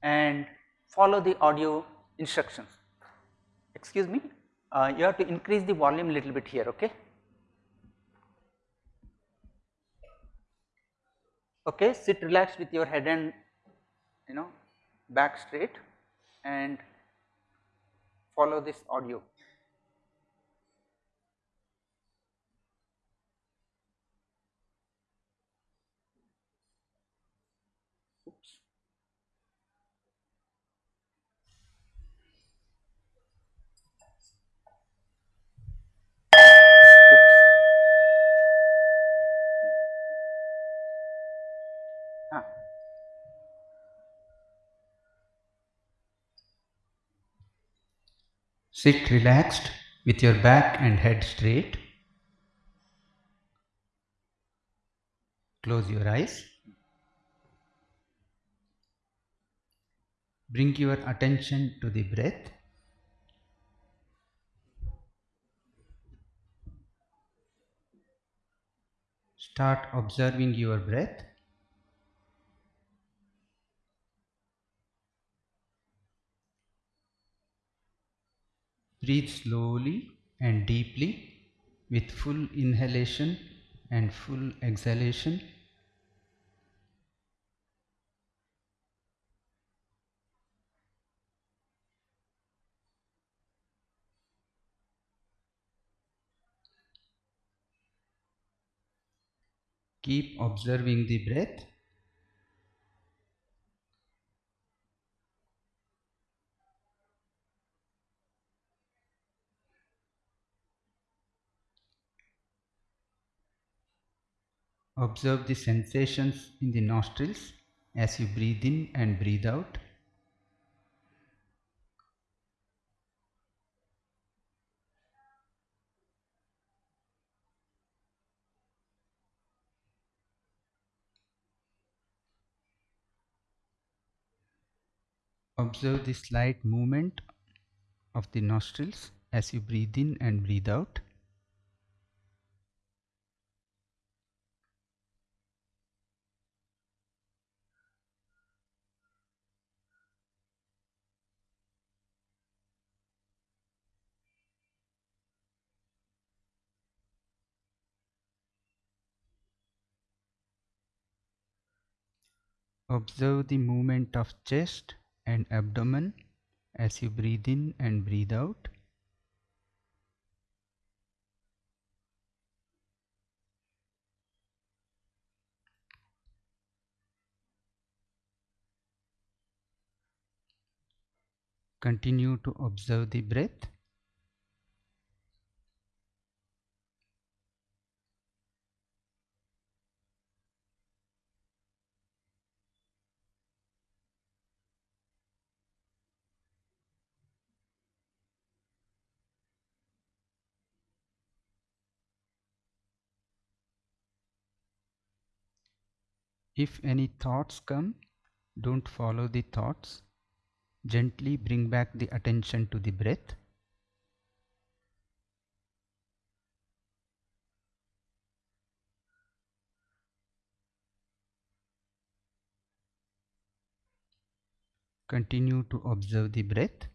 and follow the audio instructions. Excuse me, uh, you have to increase the volume little bit here, okay. Okay, sit relaxed with your head and you know back straight and follow this audio. Sit relaxed with your back and head straight. Close your eyes. Bring your attention to the breath. Start observing your breath. Breathe slowly and deeply with full inhalation and full exhalation. Keep observing the breath. Observe the sensations in the nostrils as you breathe in and breathe out. Observe the slight movement of the nostrils as you breathe in and breathe out. Observe the movement of chest and abdomen as you breathe in and breathe out. Continue to observe the breath. If any thoughts come, don't follow the thoughts. Gently bring back the attention to the breath. Continue to observe the breath.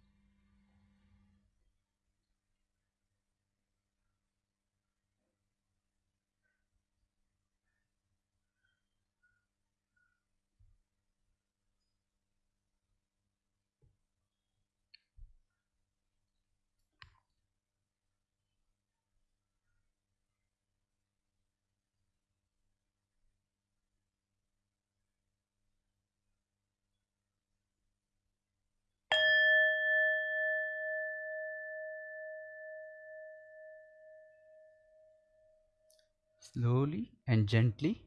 Slowly and gently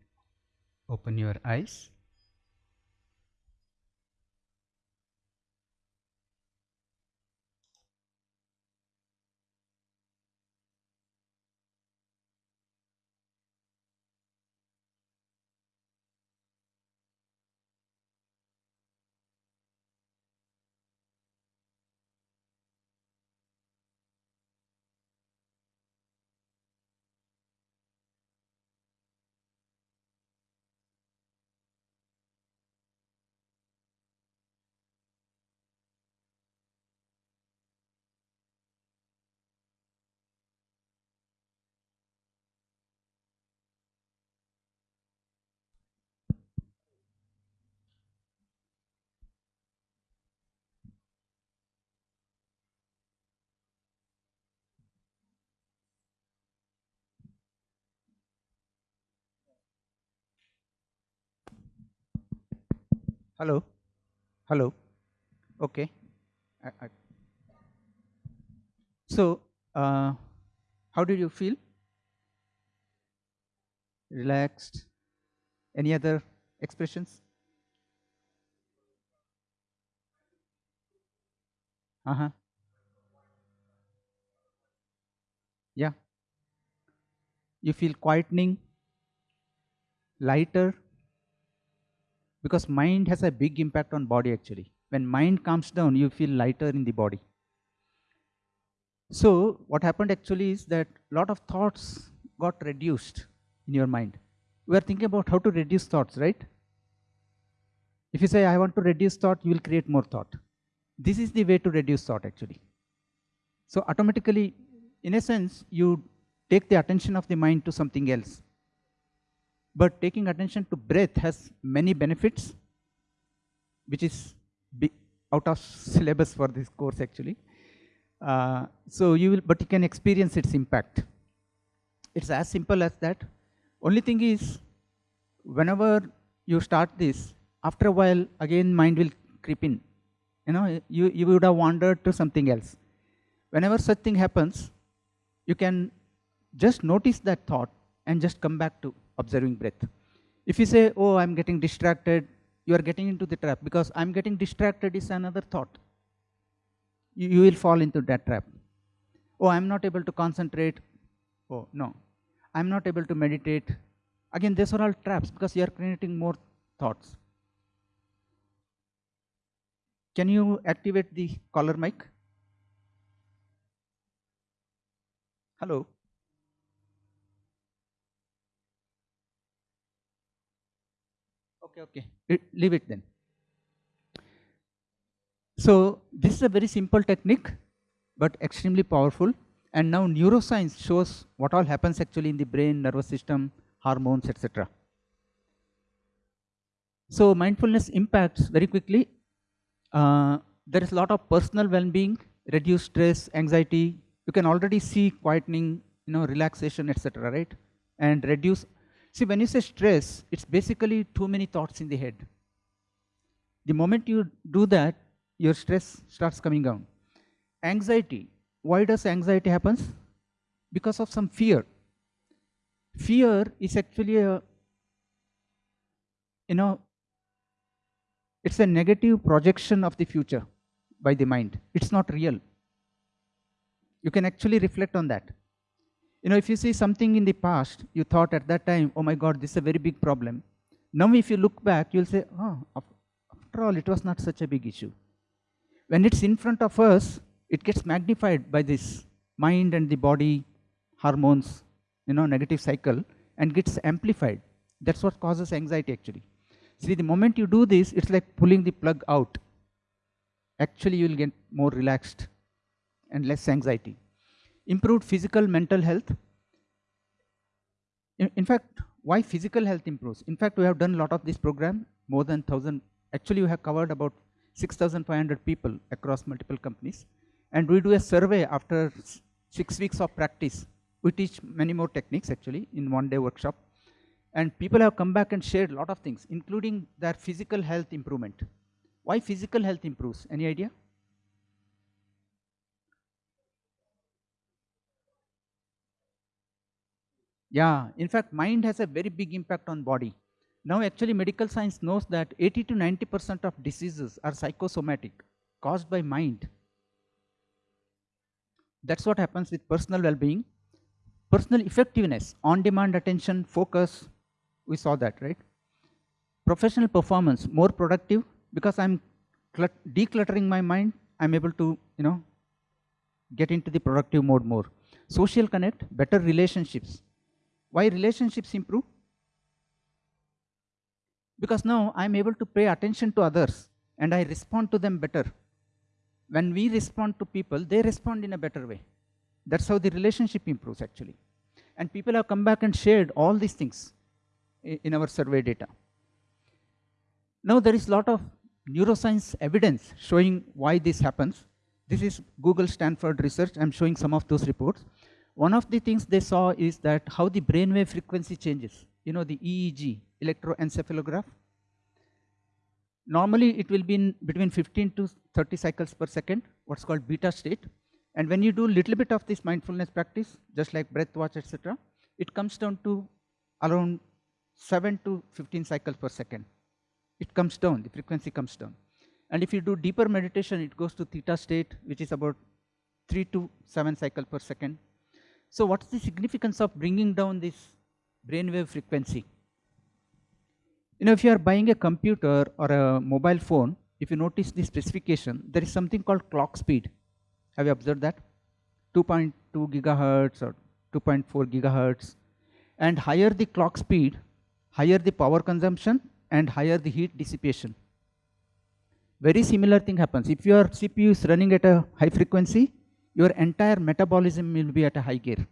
open your eyes. Hello? Hello? Okay. I, I. So, uh, how did you feel? Relaxed? Any other expressions? Uh huh. Yeah. You feel quietening, lighter, because mind has a big impact on body actually. When mind calms down, you feel lighter in the body. So what happened actually is that a lot of thoughts got reduced in your mind. We are thinking about how to reduce thoughts, right? If you say, I want to reduce thought, you will create more thought. This is the way to reduce thought actually. So automatically, in a sense, you take the attention of the mind to something else. But taking attention to breath has many benefits, which is out of syllabus for this course actually. Uh, so you will, but you can experience its impact. It's as simple as that. Only thing is, whenever you start this, after a while, again mind will creep in. You know, you, you would have wandered to something else. Whenever such thing happens, you can just notice that thought and just come back to observing breath. If you say, oh, I'm getting distracted, you are getting into the trap because I'm getting distracted is another thought. You, you will fall into that trap. Oh, I'm not able to concentrate. Oh, no. I'm not able to meditate. Again, these are all traps because you are creating more thoughts. Can you activate the caller mic? Hello. Okay, okay. leave it then. So this is a very simple technique, but extremely powerful. And now neuroscience shows what all happens actually in the brain, nervous system, hormones, etc. So mindfulness impacts very quickly. Uh, there is a lot of personal well-being, reduced stress, anxiety. You can already see quietening, you know, relaxation, etc. Right? And reduce See, when you say stress, it's basically too many thoughts in the head. The moment you do that, your stress starts coming down. Anxiety. Why does anxiety happen? Because of some fear. Fear is actually a, you know, it's a negative projection of the future by the mind. It's not real. You can actually reflect on that. You know, if you see something in the past, you thought at that time, oh my God, this is a very big problem. Now, if you look back, you'll say, oh, after all, it was not such a big issue. When it's in front of us, it gets magnified by this mind and the body hormones, you know, negative cycle, and gets amplified. That's what causes anxiety actually. See, the moment you do this, it's like pulling the plug out. Actually, you'll get more relaxed and less anxiety improved physical mental health. In, in, fact why physical health improves? In fact we have done a lot of this program more than 1000 actually we have covered about 6500 people across multiple companies. And we do a survey after 6 weeks of practice. We teach many more techniques actually in one day workshop. And people have come back and shared a lot of things including their physical health improvement. Why physical health improves? Any idea Yeah, in fact, mind has a very big impact on body. Now, actually, medical science knows that 80 to 90% of diseases are psychosomatic, caused by mind. That's what happens with personal well-being. Personal effectiveness, on-demand attention, focus, we saw that, right? Professional performance, more productive because I'm decluttering my mind, I'm able to, you know, get into the productive mode more. Social connect, better relationships, why relationships improve? Because now I'm able to pay attention to others and I respond to them better. When we respond to people, they respond in a better way. That's how the relationship improves actually. And people have come back and shared all these things in our survey data. Now there is a lot of neuroscience evidence showing why this happens. This is Google Stanford research. I'm showing some of those reports. One of the things they saw is that how the brainwave frequency changes. You know, the EEG, electroencephalograph. Normally, it will be in between 15 to 30 cycles per second, what's called beta state. And when you do little bit of this mindfulness practice, just like breath watch, etc., it comes down to around 7 to 15 cycles per second. It comes down, the frequency comes down. And if you do deeper meditation, it goes to theta state, which is about 3 to 7 cycles per second. So what's the significance of bringing down this brainwave frequency? You know, if you are buying a computer or a mobile phone, if you notice the specification, there is something called clock speed. Have you observed that? 2.2 gigahertz or 2.4 gigahertz. And higher the clock speed, higher the power consumption and higher the heat dissipation. Very similar thing happens. If your CPU is running at a high frequency, your entire metabolism will be at a high gear.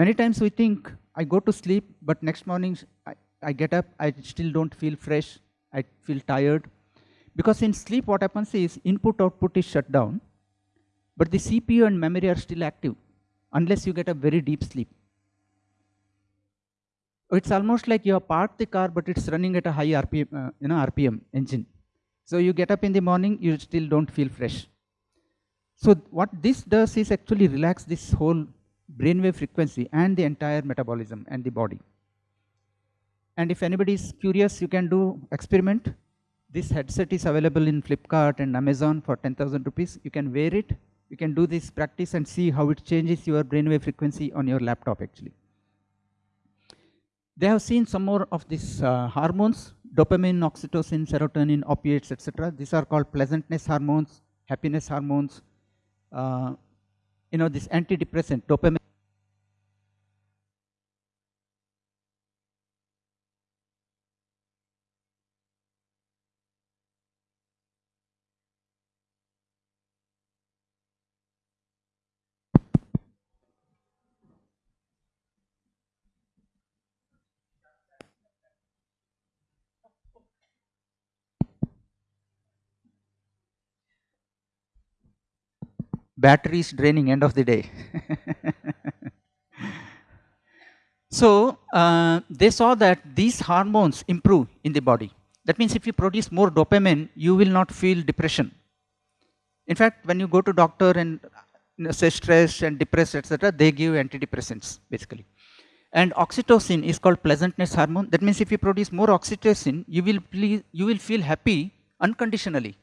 Many times we think, I go to sleep, but next morning I, I get up, I still don't feel fresh, I feel tired. Because in sleep what happens is input output is shut down, but the CPU and memory are still active unless you get a very deep sleep. It's almost like you have parked the car, but it's running at a high RPM, uh, you know, RPM engine. So you get up in the morning, you still don't feel fresh. So what this does is actually relax this whole brainwave frequency and the entire metabolism and the body. And if anybody is curious, you can do experiment. This headset is available in Flipkart and Amazon for 10,000 rupees. You can wear it. You can do this practice and see how it changes your brainwave frequency on your laptop actually. They have seen some more of these uh, hormones, dopamine, oxytocin, serotonin, opiates, etc. These are called pleasantness hormones, happiness hormones. Uh, you know, this antidepressant, dopamine. Battery is draining end of the day. so uh, they saw that these hormones improve in the body. That means if you produce more dopamine, you will not feel depression. In fact, when you go to doctor and you know, say stressed and depressed, etc., they give antidepressants basically. And oxytocin is called pleasantness hormone. That means if you produce more oxytocin, you will, you will feel happy unconditionally.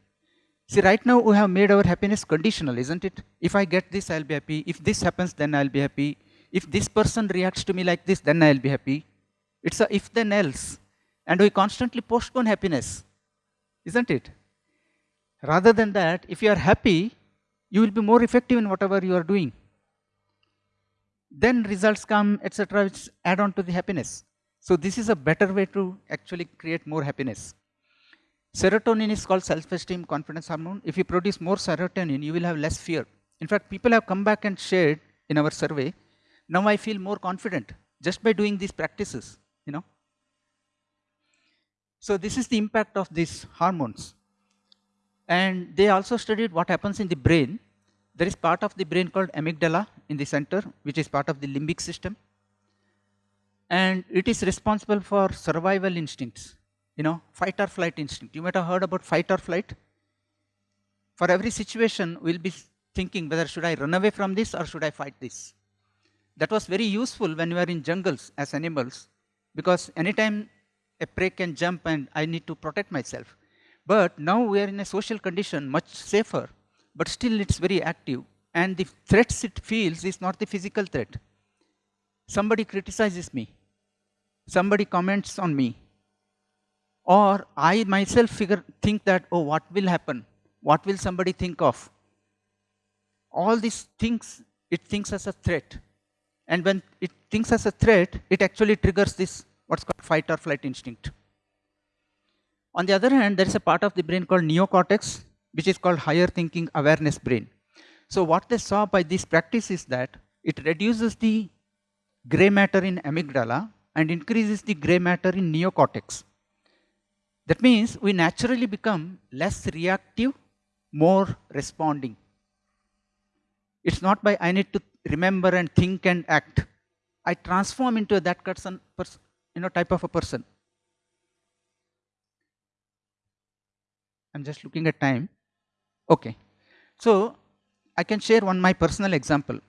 See, right now we have made our happiness conditional, isn't it? If I get this, I'll be happy. If this happens, then I'll be happy. If this person reacts to me like this, then I'll be happy. It's a if then else. And we constantly postpone happiness, isn't it? Rather than that, if you are happy, you will be more effective in whatever you are doing. Then results come, etc., which add on to the happiness. So this is a better way to actually create more happiness. Serotonin is called self-esteem confidence hormone. If you produce more serotonin, you will have less fear. In fact, people have come back and shared in our survey, now I feel more confident just by doing these practices, you know. So this is the impact of these hormones. And they also studied what happens in the brain. There is part of the brain called amygdala in the center, which is part of the limbic system. And it is responsible for survival instincts you know, fight or flight instinct. You might have heard about fight or flight. For every situation, we'll be thinking whether should I run away from this or should I fight this. That was very useful when we were in jungles as animals because anytime a prey can jump and I need to protect myself. But now we are in a social condition much safer, but still it's very active and the threats it feels is not the physical threat. Somebody criticizes me, somebody comments on me, or I myself figure, think that, oh, what will happen? What will somebody think of? All these things, it thinks as a threat. And when it thinks as a threat, it actually triggers this, what's called fight or flight instinct. On the other hand, there is a part of the brain called neocortex, which is called higher thinking awareness brain. So what they saw by this practice is that it reduces the gray matter in amygdala and increases the gray matter in neocortex. That means we naturally become less reactive, more responding. It's not by I need to remember and think and act. I transform into that person, you know, type of a person. I'm just looking at time. Okay. So I can share one my personal example.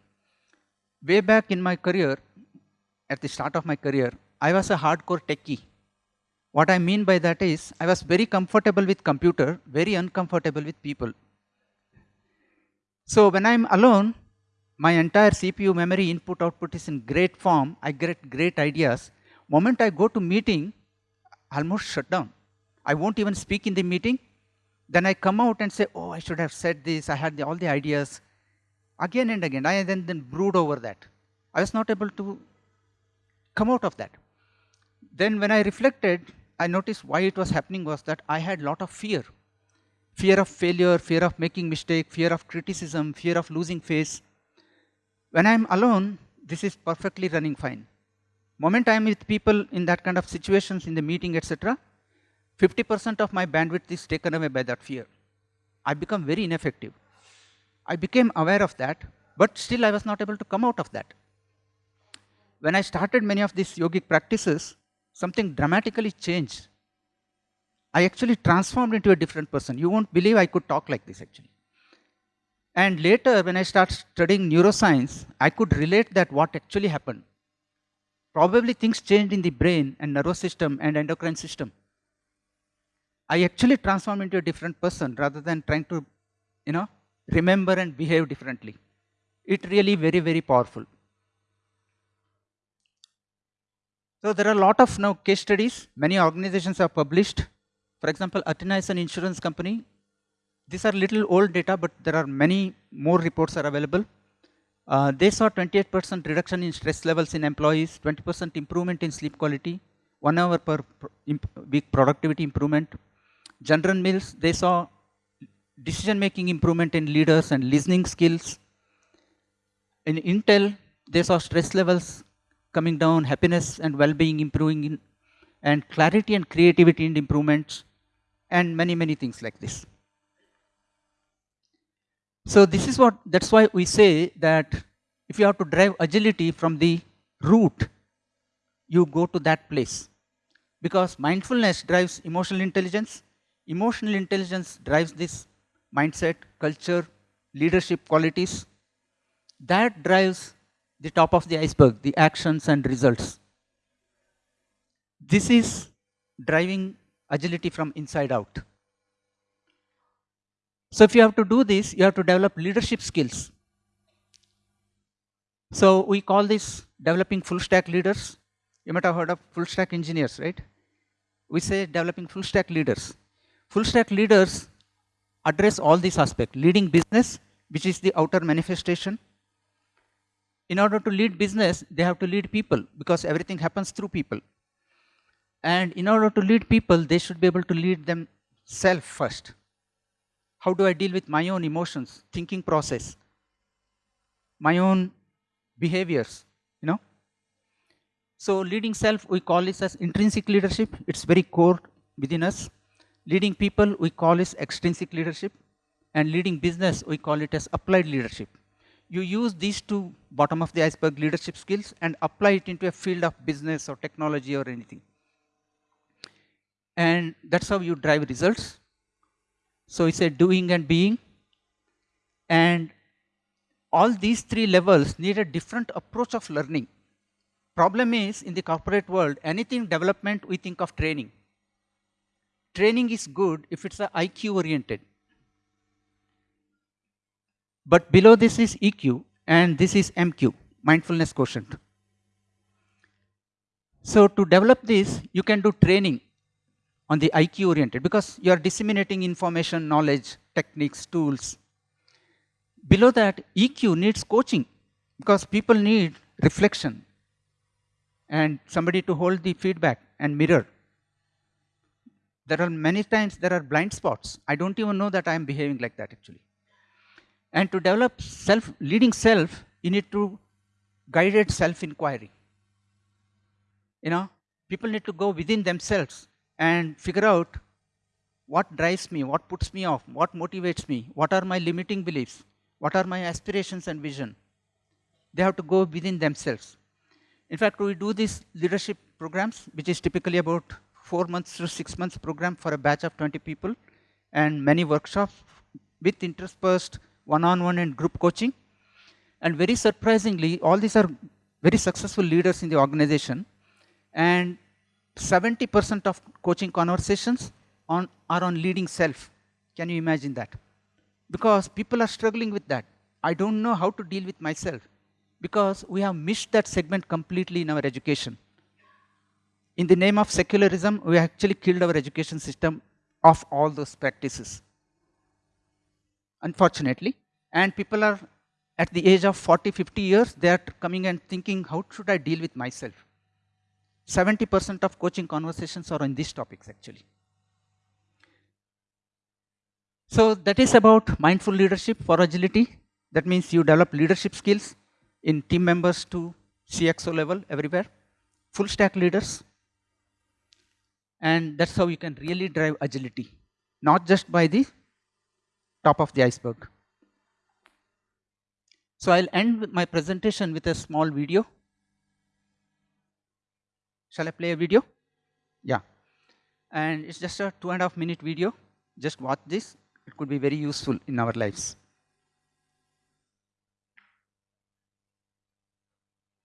Way back in my career, at the start of my career, I was a hardcore techie. What I mean by that is, I was very comfortable with computer, very uncomfortable with people. So when I'm alone, my entire CPU memory input output is in great form. I get great ideas. Moment I go to meeting, I almost shut down. I won't even speak in the meeting. Then I come out and say, oh, I should have said this. I had the, all the ideas. Again and again, I then, then brood over that. I was not able to come out of that. Then when I reflected, I noticed why it was happening was that I had lot of fear. Fear of failure, fear of making mistake, fear of criticism, fear of losing face. When I'm alone, this is perfectly running fine. Moment I'm with people in that kind of situations in the meeting, etc., 50% of my bandwidth is taken away by that fear. I become very ineffective. I became aware of that, but still I was not able to come out of that. When I started many of these yogic practices, something dramatically changed. I actually transformed into a different person. You won't believe I could talk like this actually. And later, when I started studying neuroscience, I could relate that what actually happened. Probably things changed in the brain and nervous system and endocrine system. I actually transformed into a different person rather than trying to, you know, remember and behave differently. It really very, very powerful. So there are a lot of now case studies. Many organizations have published. For example, Aetna is an insurance company. These are little old data, but there are many more reports are available. Uh, they saw 28% reduction in stress levels in employees, 20% improvement in sleep quality, one hour per week productivity improvement. General Mills, they saw decision-making improvement in leaders and listening skills. In Intel, they saw stress levels coming down, happiness and well-being improving, in, and clarity and creativity and improvements, and many, many things like this. So this is what, that's why we say that if you have to drive agility from the root, you go to that place. Because mindfulness drives emotional intelligence, emotional intelligence drives this mindset, culture, leadership qualities. That drives the top of the iceberg, the actions and results. This is driving agility from inside out. So if you have to do this, you have to develop leadership skills. So we call this developing full stack leaders. You might have heard of full stack engineers, right? We say developing full stack leaders. Full stack leaders address all these aspects. Leading business, which is the outer manifestation. In order to lead business, they have to lead people because everything happens through people. And in order to lead people, they should be able to lead themselves first. How do I deal with my own emotions, thinking process, my own behaviors, you know? So leading self, we call this as intrinsic leadership. It's very core within us. Leading people, we call this extrinsic leadership. And leading business, we call it as applied leadership. You use these two bottom of the iceberg leadership skills and apply it into a field of business or technology or anything. And that's how you drive results. So it's a doing and being. And all these three levels need a different approach of learning. Problem is, in the corporate world, anything development, we think of training. Training is good if it's IQ oriented. But below this is EQ, and this is MQ, mindfulness quotient. So to develop this, you can do training on the IQ oriented because you are disseminating information, knowledge, techniques, tools. Below that, EQ needs coaching because people need reflection and somebody to hold the feedback and mirror. There are many times there are blind spots. I don't even know that I am behaving like that actually. And to develop self, leading self, you need to guided self-inquiry. You know, people need to go within themselves and figure out what drives me, what puts me off, what motivates me, what are my limiting beliefs, what are my aspirations and vision. They have to go within themselves. In fact, we do these leadership programs, which is typically about four months to six months program for a batch of 20 people. and many workshops with interspersed one-on-one and group coaching. And very surprisingly, all these are very successful leaders in the organization. And 70% of coaching conversations on, are on leading self. Can you imagine that? Because people are struggling with that. I don't know how to deal with myself because we have missed that segment completely in our education. In the name of secularism, we actually killed our education system of all those practices. Unfortunately, and people are at the age of 40, 50 years, they are coming and thinking, how should I deal with myself? 70% of coaching conversations are on these topics actually. So that is about mindful leadership for agility. That means you develop leadership skills in team members to CXO level everywhere, full stack leaders. And that's how you can really drive agility, not just by the top of the iceberg. So I'll end my presentation with a small video. Shall I play a video? Yeah. And it's just a two and a half minute video. Just watch this. It could be very useful in our lives.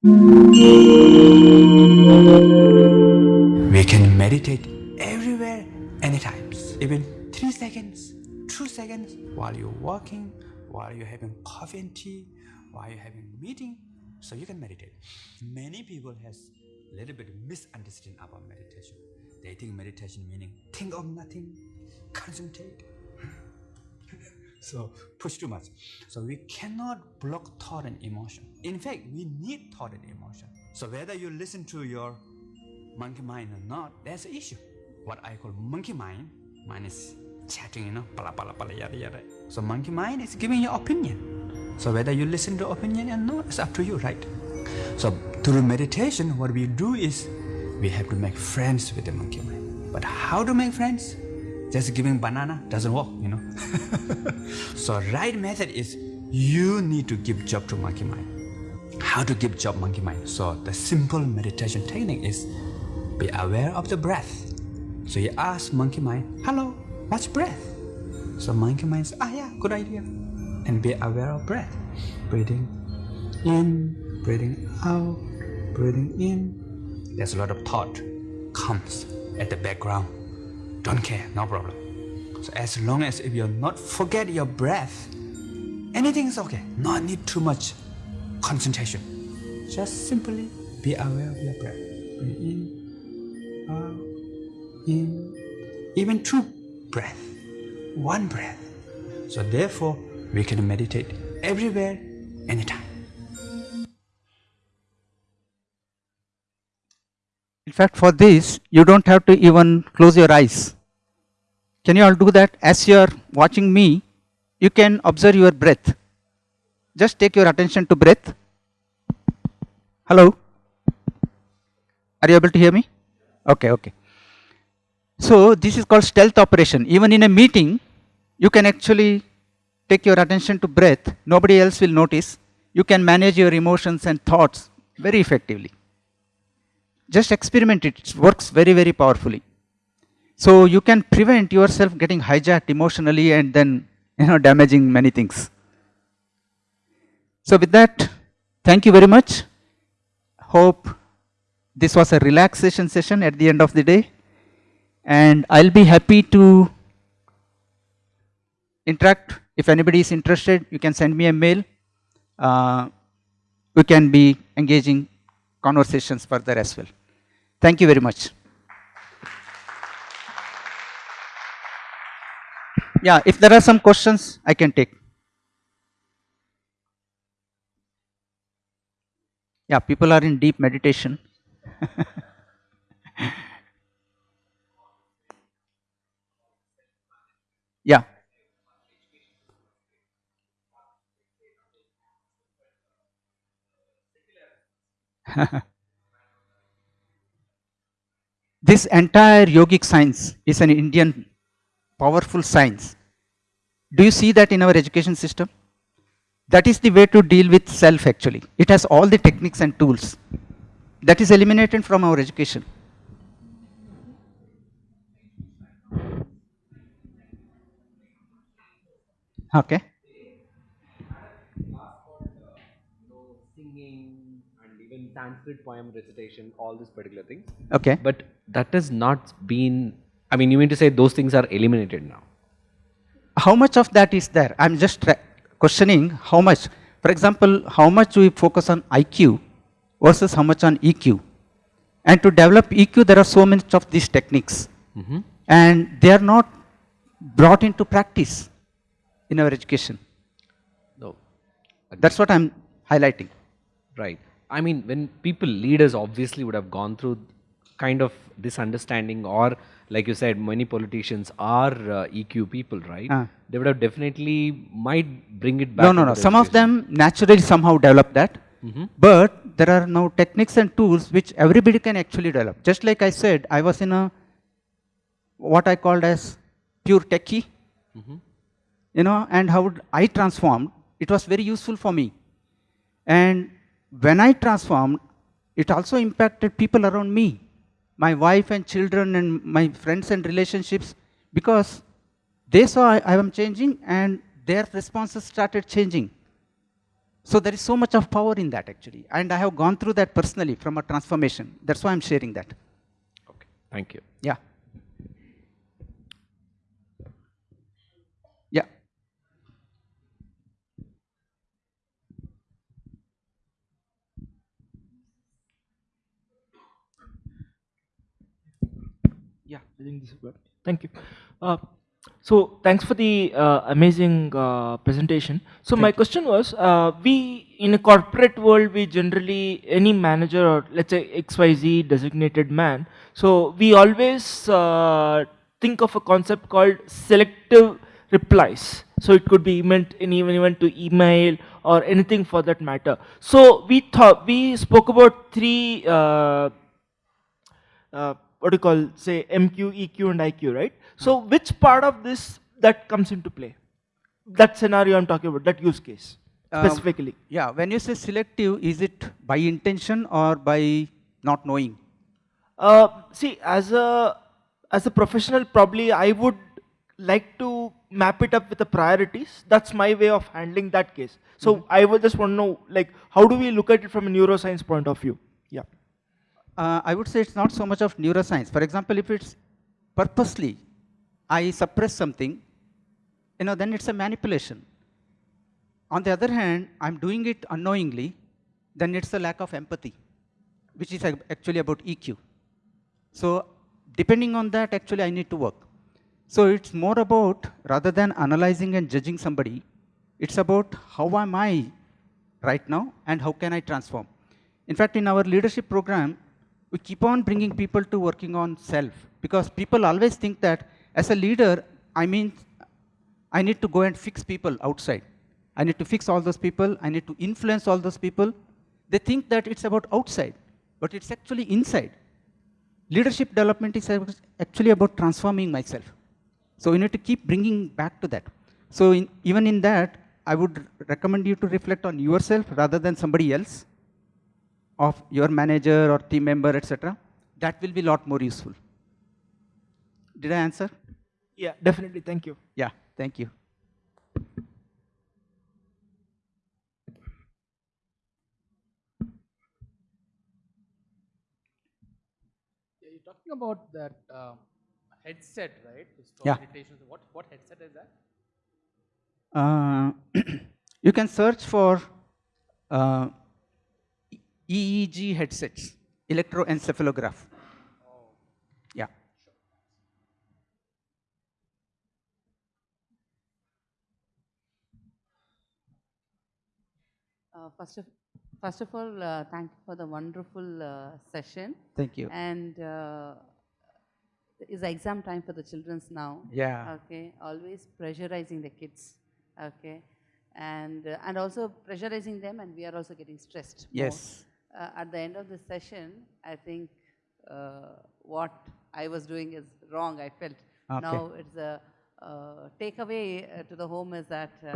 We can meditate everywhere, anytime, even three seconds, two seconds, while you're walking, while you're having coffee and tea, while you're having meeting, so you can meditate. Many people has a little bit misunderstanding about meditation. They think meditation meaning think of nothing, concentrate. so push too much. So we cannot block thought and emotion. In fact, we need thought and emotion. So whether you listen to your monkey mind or not, that's an issue. What I call monkey mind, mine is chatting, you know, pala pala pala yada yada. So monkey mind is giving your opinion. So whether you listen to opinion or not, it's up to you, right? So through meditation, what we do is we have to make friends with the monkey mind. But how to make friends? Just giving banana doesn't work, you know. so right method is you need to give job to monkey mind. How to give job monkey mind? So the simple meditation technique is be aware of the breath. So you ask monkey mind, hello, what's breath? So mind says, ah yeah, good idea. And be aware of breath. Breathing in, breathing out, breathing in. There's a lot of thought comes at the background. Don't care, no problem. So as long as if you're not forget your breath, anything is okay. Not need too much concentration. Just simply be aware of your breath. Breathe in, out, in, even two breath, one breath. So therefore, we can meditate everywhere, anytime. In fact, for this, you don't have to even close your eyes. Can you all do that? As you are watching me, you can observe your breath. Just take your attention to breath. Hello? Are you able to hear me? Okay, okay. So this is called stealth operation. Even in a meeting, you can actually take your attention to breath. Nobody else will notice. You can manage your emotions and thoughts very effectively. Just experiment it. It works very, very powerfully. So you can prevent yourself getting hijacked emotionally and then you know damaging many things. So with that, thank you very much. Hope this was a relaxation session at the end of the day. And I'll be happy to interact. If anybody is interested, you can send me a mail. Uh, we can be engaging conversations further as well. Thank you very much. Yeah, if there are some questions, I can take. Yeah, people are in deep meditation. yeah. this entire yogic science is an Indian powerful science. Do you see that in our education system? That is the way to deal with self actually. It has all the techniques and tools. That is eliminated from our education. Okay. singing and even Sanskrit poem recitation, all these particular things. Okay. But that has not been, I mean, you mean to say those things are eliminated now? how much of that is there? I'm just questioning how much. For example, how much we focus on IQ versus how much on EQ. And to develop EQ, there are so many of these techniques. Mm-hmm. And they are not brought into practice in our education. No. That's what I'm highlighting. Right. I mean, when people, leaders obviously would have gone through kind of this understanding, or like you said, many politicians are uh, EQ people, right? Ah. They would have definitely might bring it back. No, no, no. Some of them naturally somehow develop that. Mm -hmm. But there are now techniques and tools which everybody can actually develop. Just like I said, I was in a what I called as pure techie. You know, and how I transformed, it was very useful for me. And when I transformed, it also impacted people around me, my wife and children and my friends and relationships, because they saw I, I am changing and their responses started changing. So there is so much of power in that actually. And I have gone through that personally from a transformation. That's why I'm sharing that. Okay. Thank you. Yeah. Yeah. Yeah, I think this is good. Thank you. Uh, so thanks for the uh, amazing uh, presentation. So my question was, uh, we in a corporate world, we generally any manager or let's say XYZ designated man. So we always uh, think of a concept called selective replies. So it could be meant in even even to email or anything for that matter. So we thought we spoke about three. Uh, uh, what do you call say MQ, EQ, and IQ, right? So which part of this that comes into play? That scenario I'm talking about, that use case Um, specifically. Yeah, when you say selective, is it by intention or by not knowing? Uh, see, as a as a professional, probably I would like to map it up with the priorities. That's my way of handling that case. So I would just want to know, like, how do we look at it from a neuroscience point of view? Yeah. Uh, I would say it's not so much of neuroscience. For example, if it's purposely, I suppress something, you know, then it's a manipulation. On the other hand, I'm doing it unknowingly, then it's a lack of empathy, which is actually about EQ. So depending on that, actually, I need to work. So it's more about, rather than analyzing and judging somebody, it's about how am I right now and how can I transform. In fact, in our leadership program, we keep on bringing people to working on self because people always think that as a leader, I mean, I need to go and fix people outside. I need to fix all those people. I need to influence all those people. They think that it's about outside, but it's actually inside. Leadership development is actually about transforming myself. So you need to keep bringing back to that. So in, even in that, I would recommend you to reflect on yourself rather than somebody else, of your manager or team member, etc. That will be a lot more useful. Did I answer? Yeah, definitely. Thank you. Yeah, thank you. Yeah, you're talking about that um, headset, right? Yeah. What what headset is that? Uh, you can search for uh, EEG headsets, electroencephalograph. Yeah. Uh, First of, first of all, uh, thank you for the wonderful uh, session. Thank you. And uh, is exam time for the children's now. Yeah. Okay, always pressurizing the kids. Okay, and uh, and also pressurizing them, and we are also getting stressed. more. Uh, at the end of the session, I think uh, what I was doing is wrong. I felt Okay. now it's a uh, takeaway to the home is that uh,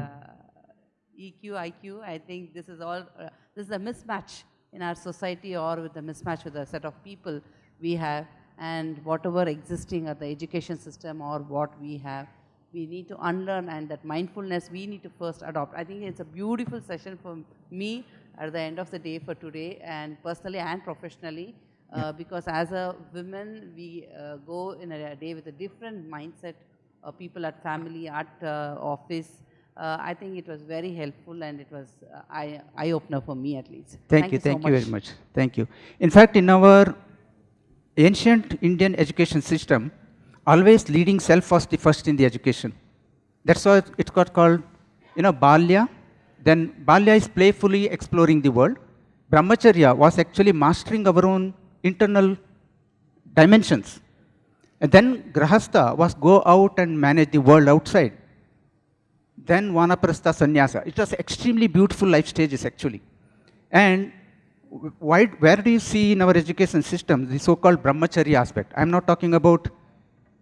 EQ, IQ. I think this is all uh, this is a mismatch in our society, or with the mismatch with the set of people we have, and whatever existing at the education system or what we have. we need to unlearn and that mindfulness we need to first adopt. I think it's a beautiful session for me at the end of the day for today and personally and professionally uh, because as a woman we uh, go in a day with a different mindset uh, people at family, at uh, office. Uh, I think it was very helpful and it was uh, eye, eye opener for me at least. Thank, you, so thank you very much. Thank you. In fact, in our ancient Indian education system, always leading self was the first in the education. That's why it got called, you know, Balya. Then Balya is playfully exploring the world. Brahmacharya was actually mastering our own internal dimensions. And then Grahastha was go out and manage the world outside. Then Vanaprastha Sannyasa. It was extremely beautiful life stages actually. And why, where do you see in our education system the so-called brahmacharya aspect? I'm not talking about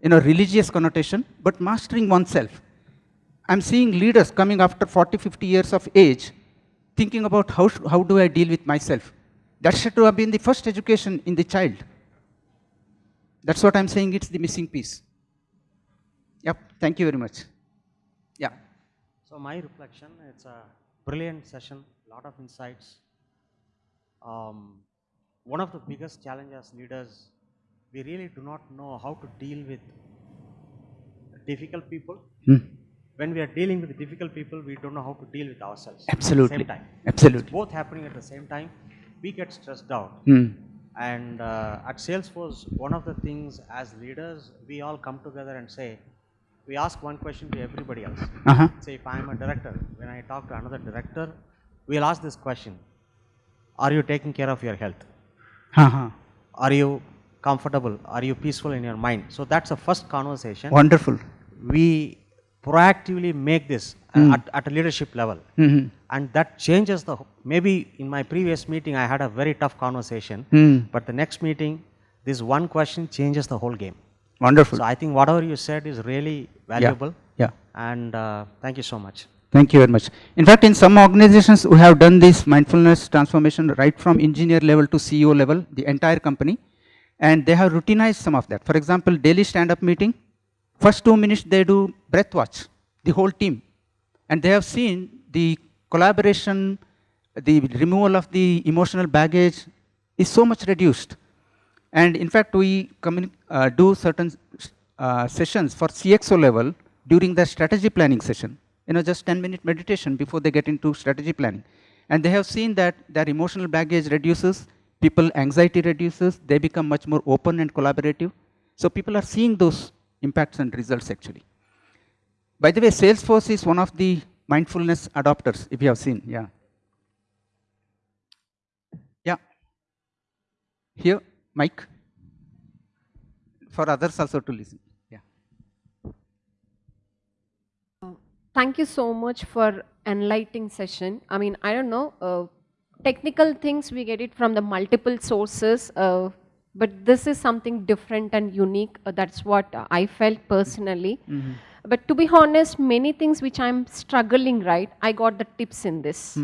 you know, religious connotation, but mastering oneself. I'm seeing leaders coming after 40, 50 years of age, thinking about how, how do I deal with myself. That should have been the first education in the child. That's what I'm saying, it's the missing piece. Yep, thank you very much. Yeah. So my reflection, it's a brilliant session, a lot of insights. Um, one of the biggest challenges as leaders, we really do not know how to deal with difficult people. Hmm. When we are dealing with difficult people, we don't know how to deal with ourselves. Absolutely. At the same time. Absolutely. It's both happening at the same time. We get stressed out. Hmm. And uh, at Salesforce, one of the things as leaders, we all come together and say, we ask one question to everybody else. Uh-huh. Say, if I'm a director, when I talk to another director, we'll ask this question Are you taking care of your health? Uh-huh. Are you comfortable? Are you peaceful in your mind? So that's the first conversation. Wonderful. We proactively make this uh, at, at a leadership level. Mhm. And that changes the, maybe in my previous meeting, I had a very tough conversation. Hmm. But the next meeting, this one question changes the whole game. Wonderful. So I think whatever you said is really valuable. yeah. And uh, thank you so much. Thank you very much. In fact, in some organizations, we have done this mindfulness transformation right from engineer level to CEO level, the entire company, and they have routinized some of that. For example, daily stand-up meeting, first two minutes they do breath watch, the whole team, and they have seen the collaboration, the removal of the emotional baggage is so much reduced. And in fact, we uh, do certain uh, sessions for CXO level during the strategy planning session. You know, just 10 minute meditation before they get into strategy planning. And they have seen that their emotional baggage reduces, people anxiety reduces, they become much more open and collaborative. So people are seeing those impacts and results actually. By the way, Salesforce is one of the mindfulness adopters, if you have seen, yeah. Yeah. Here, Mike. For others also to listen. Yeah. Thank you so much for enlightening session. I mean, I don't know, uh, technical things we get it from the multiple sources, uh, but this is something different and unique. Uh, that's what I felt personally. But to be honest, many things which I'm struggling, right, I got the tips in this.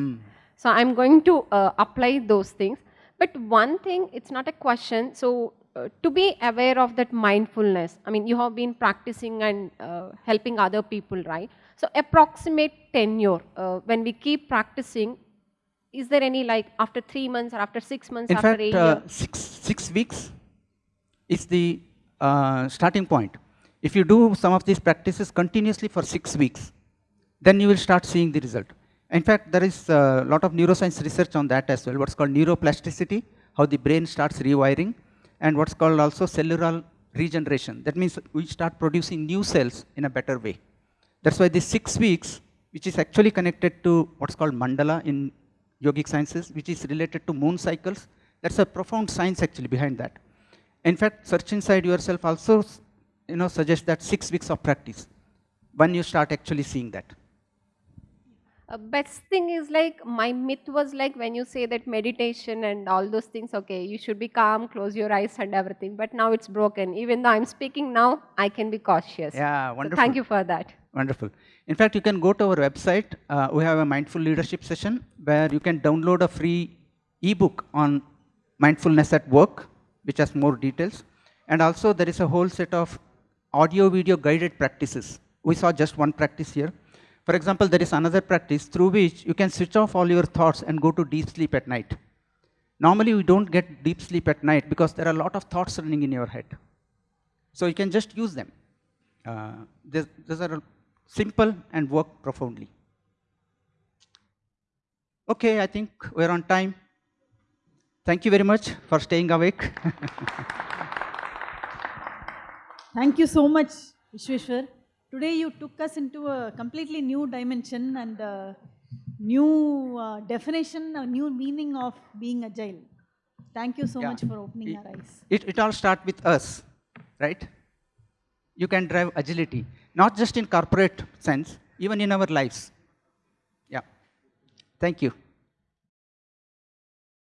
So I'm going to uh, apply those things. But one thing, it's not a question. So uh, to be aware of that mindfulness, I mean, you have been practicing and uh, helping other people, right? So approximate tenure, uh, when we keep practicing, is there any like after three months or after six months, In after fact, a uh, six, six weeks is the uh, starting point. If you do some of these practices continuously for six weeks, then you will start seeing the result. In fact, there is a lot of neuroscience research on that as well, what's called neuroplasticity, how the brain starts rewiring, and what's called also cellular regeneration. That means we start producing new cells in a better way. That's why the six weeks, which is actually connected to what's called mandala in yogic sciences, which is related to moon cycles, that's a profound science actually behind that. In fact, search inside yourself also you know, suggests that six weeks of practice, when you start actually seeing that. Uh, best thing is like my myth was like when you say that meditation and all those things, okay, you should be calm, close your eyes and everything. But now it's broken. Even though I'm speaking now, I can be cautious. Yeah, So wonderful. thank you for that. Wonderful. In fact, you can go to our website. Uh, we have a mindful leadership session where you can download a free ebook on mindfulness at work, which has more details. And also, there is a whole set of audio video guided practices we saw just one practice here. For example, there is another practice through which you can switch off all your thoughts and go to deep sleep at night. Normally, we don't get deep sleep at night because there are a lot of thoughts running in your head. So you can just use them. Uh, these, are simple and work profoundly. Okay, I think we're on time. Thank you very much for staying awake. Thank you so much, Vishweshwar. Today you took us into a completely new dimension and a new uh, definition, a new meaning of being agile. Thank you so Yeah. much for opening our eyes. it, it all starts with us, right? You can drive agility, not just in corporate sense, even in our lives. Yeah. Thank you.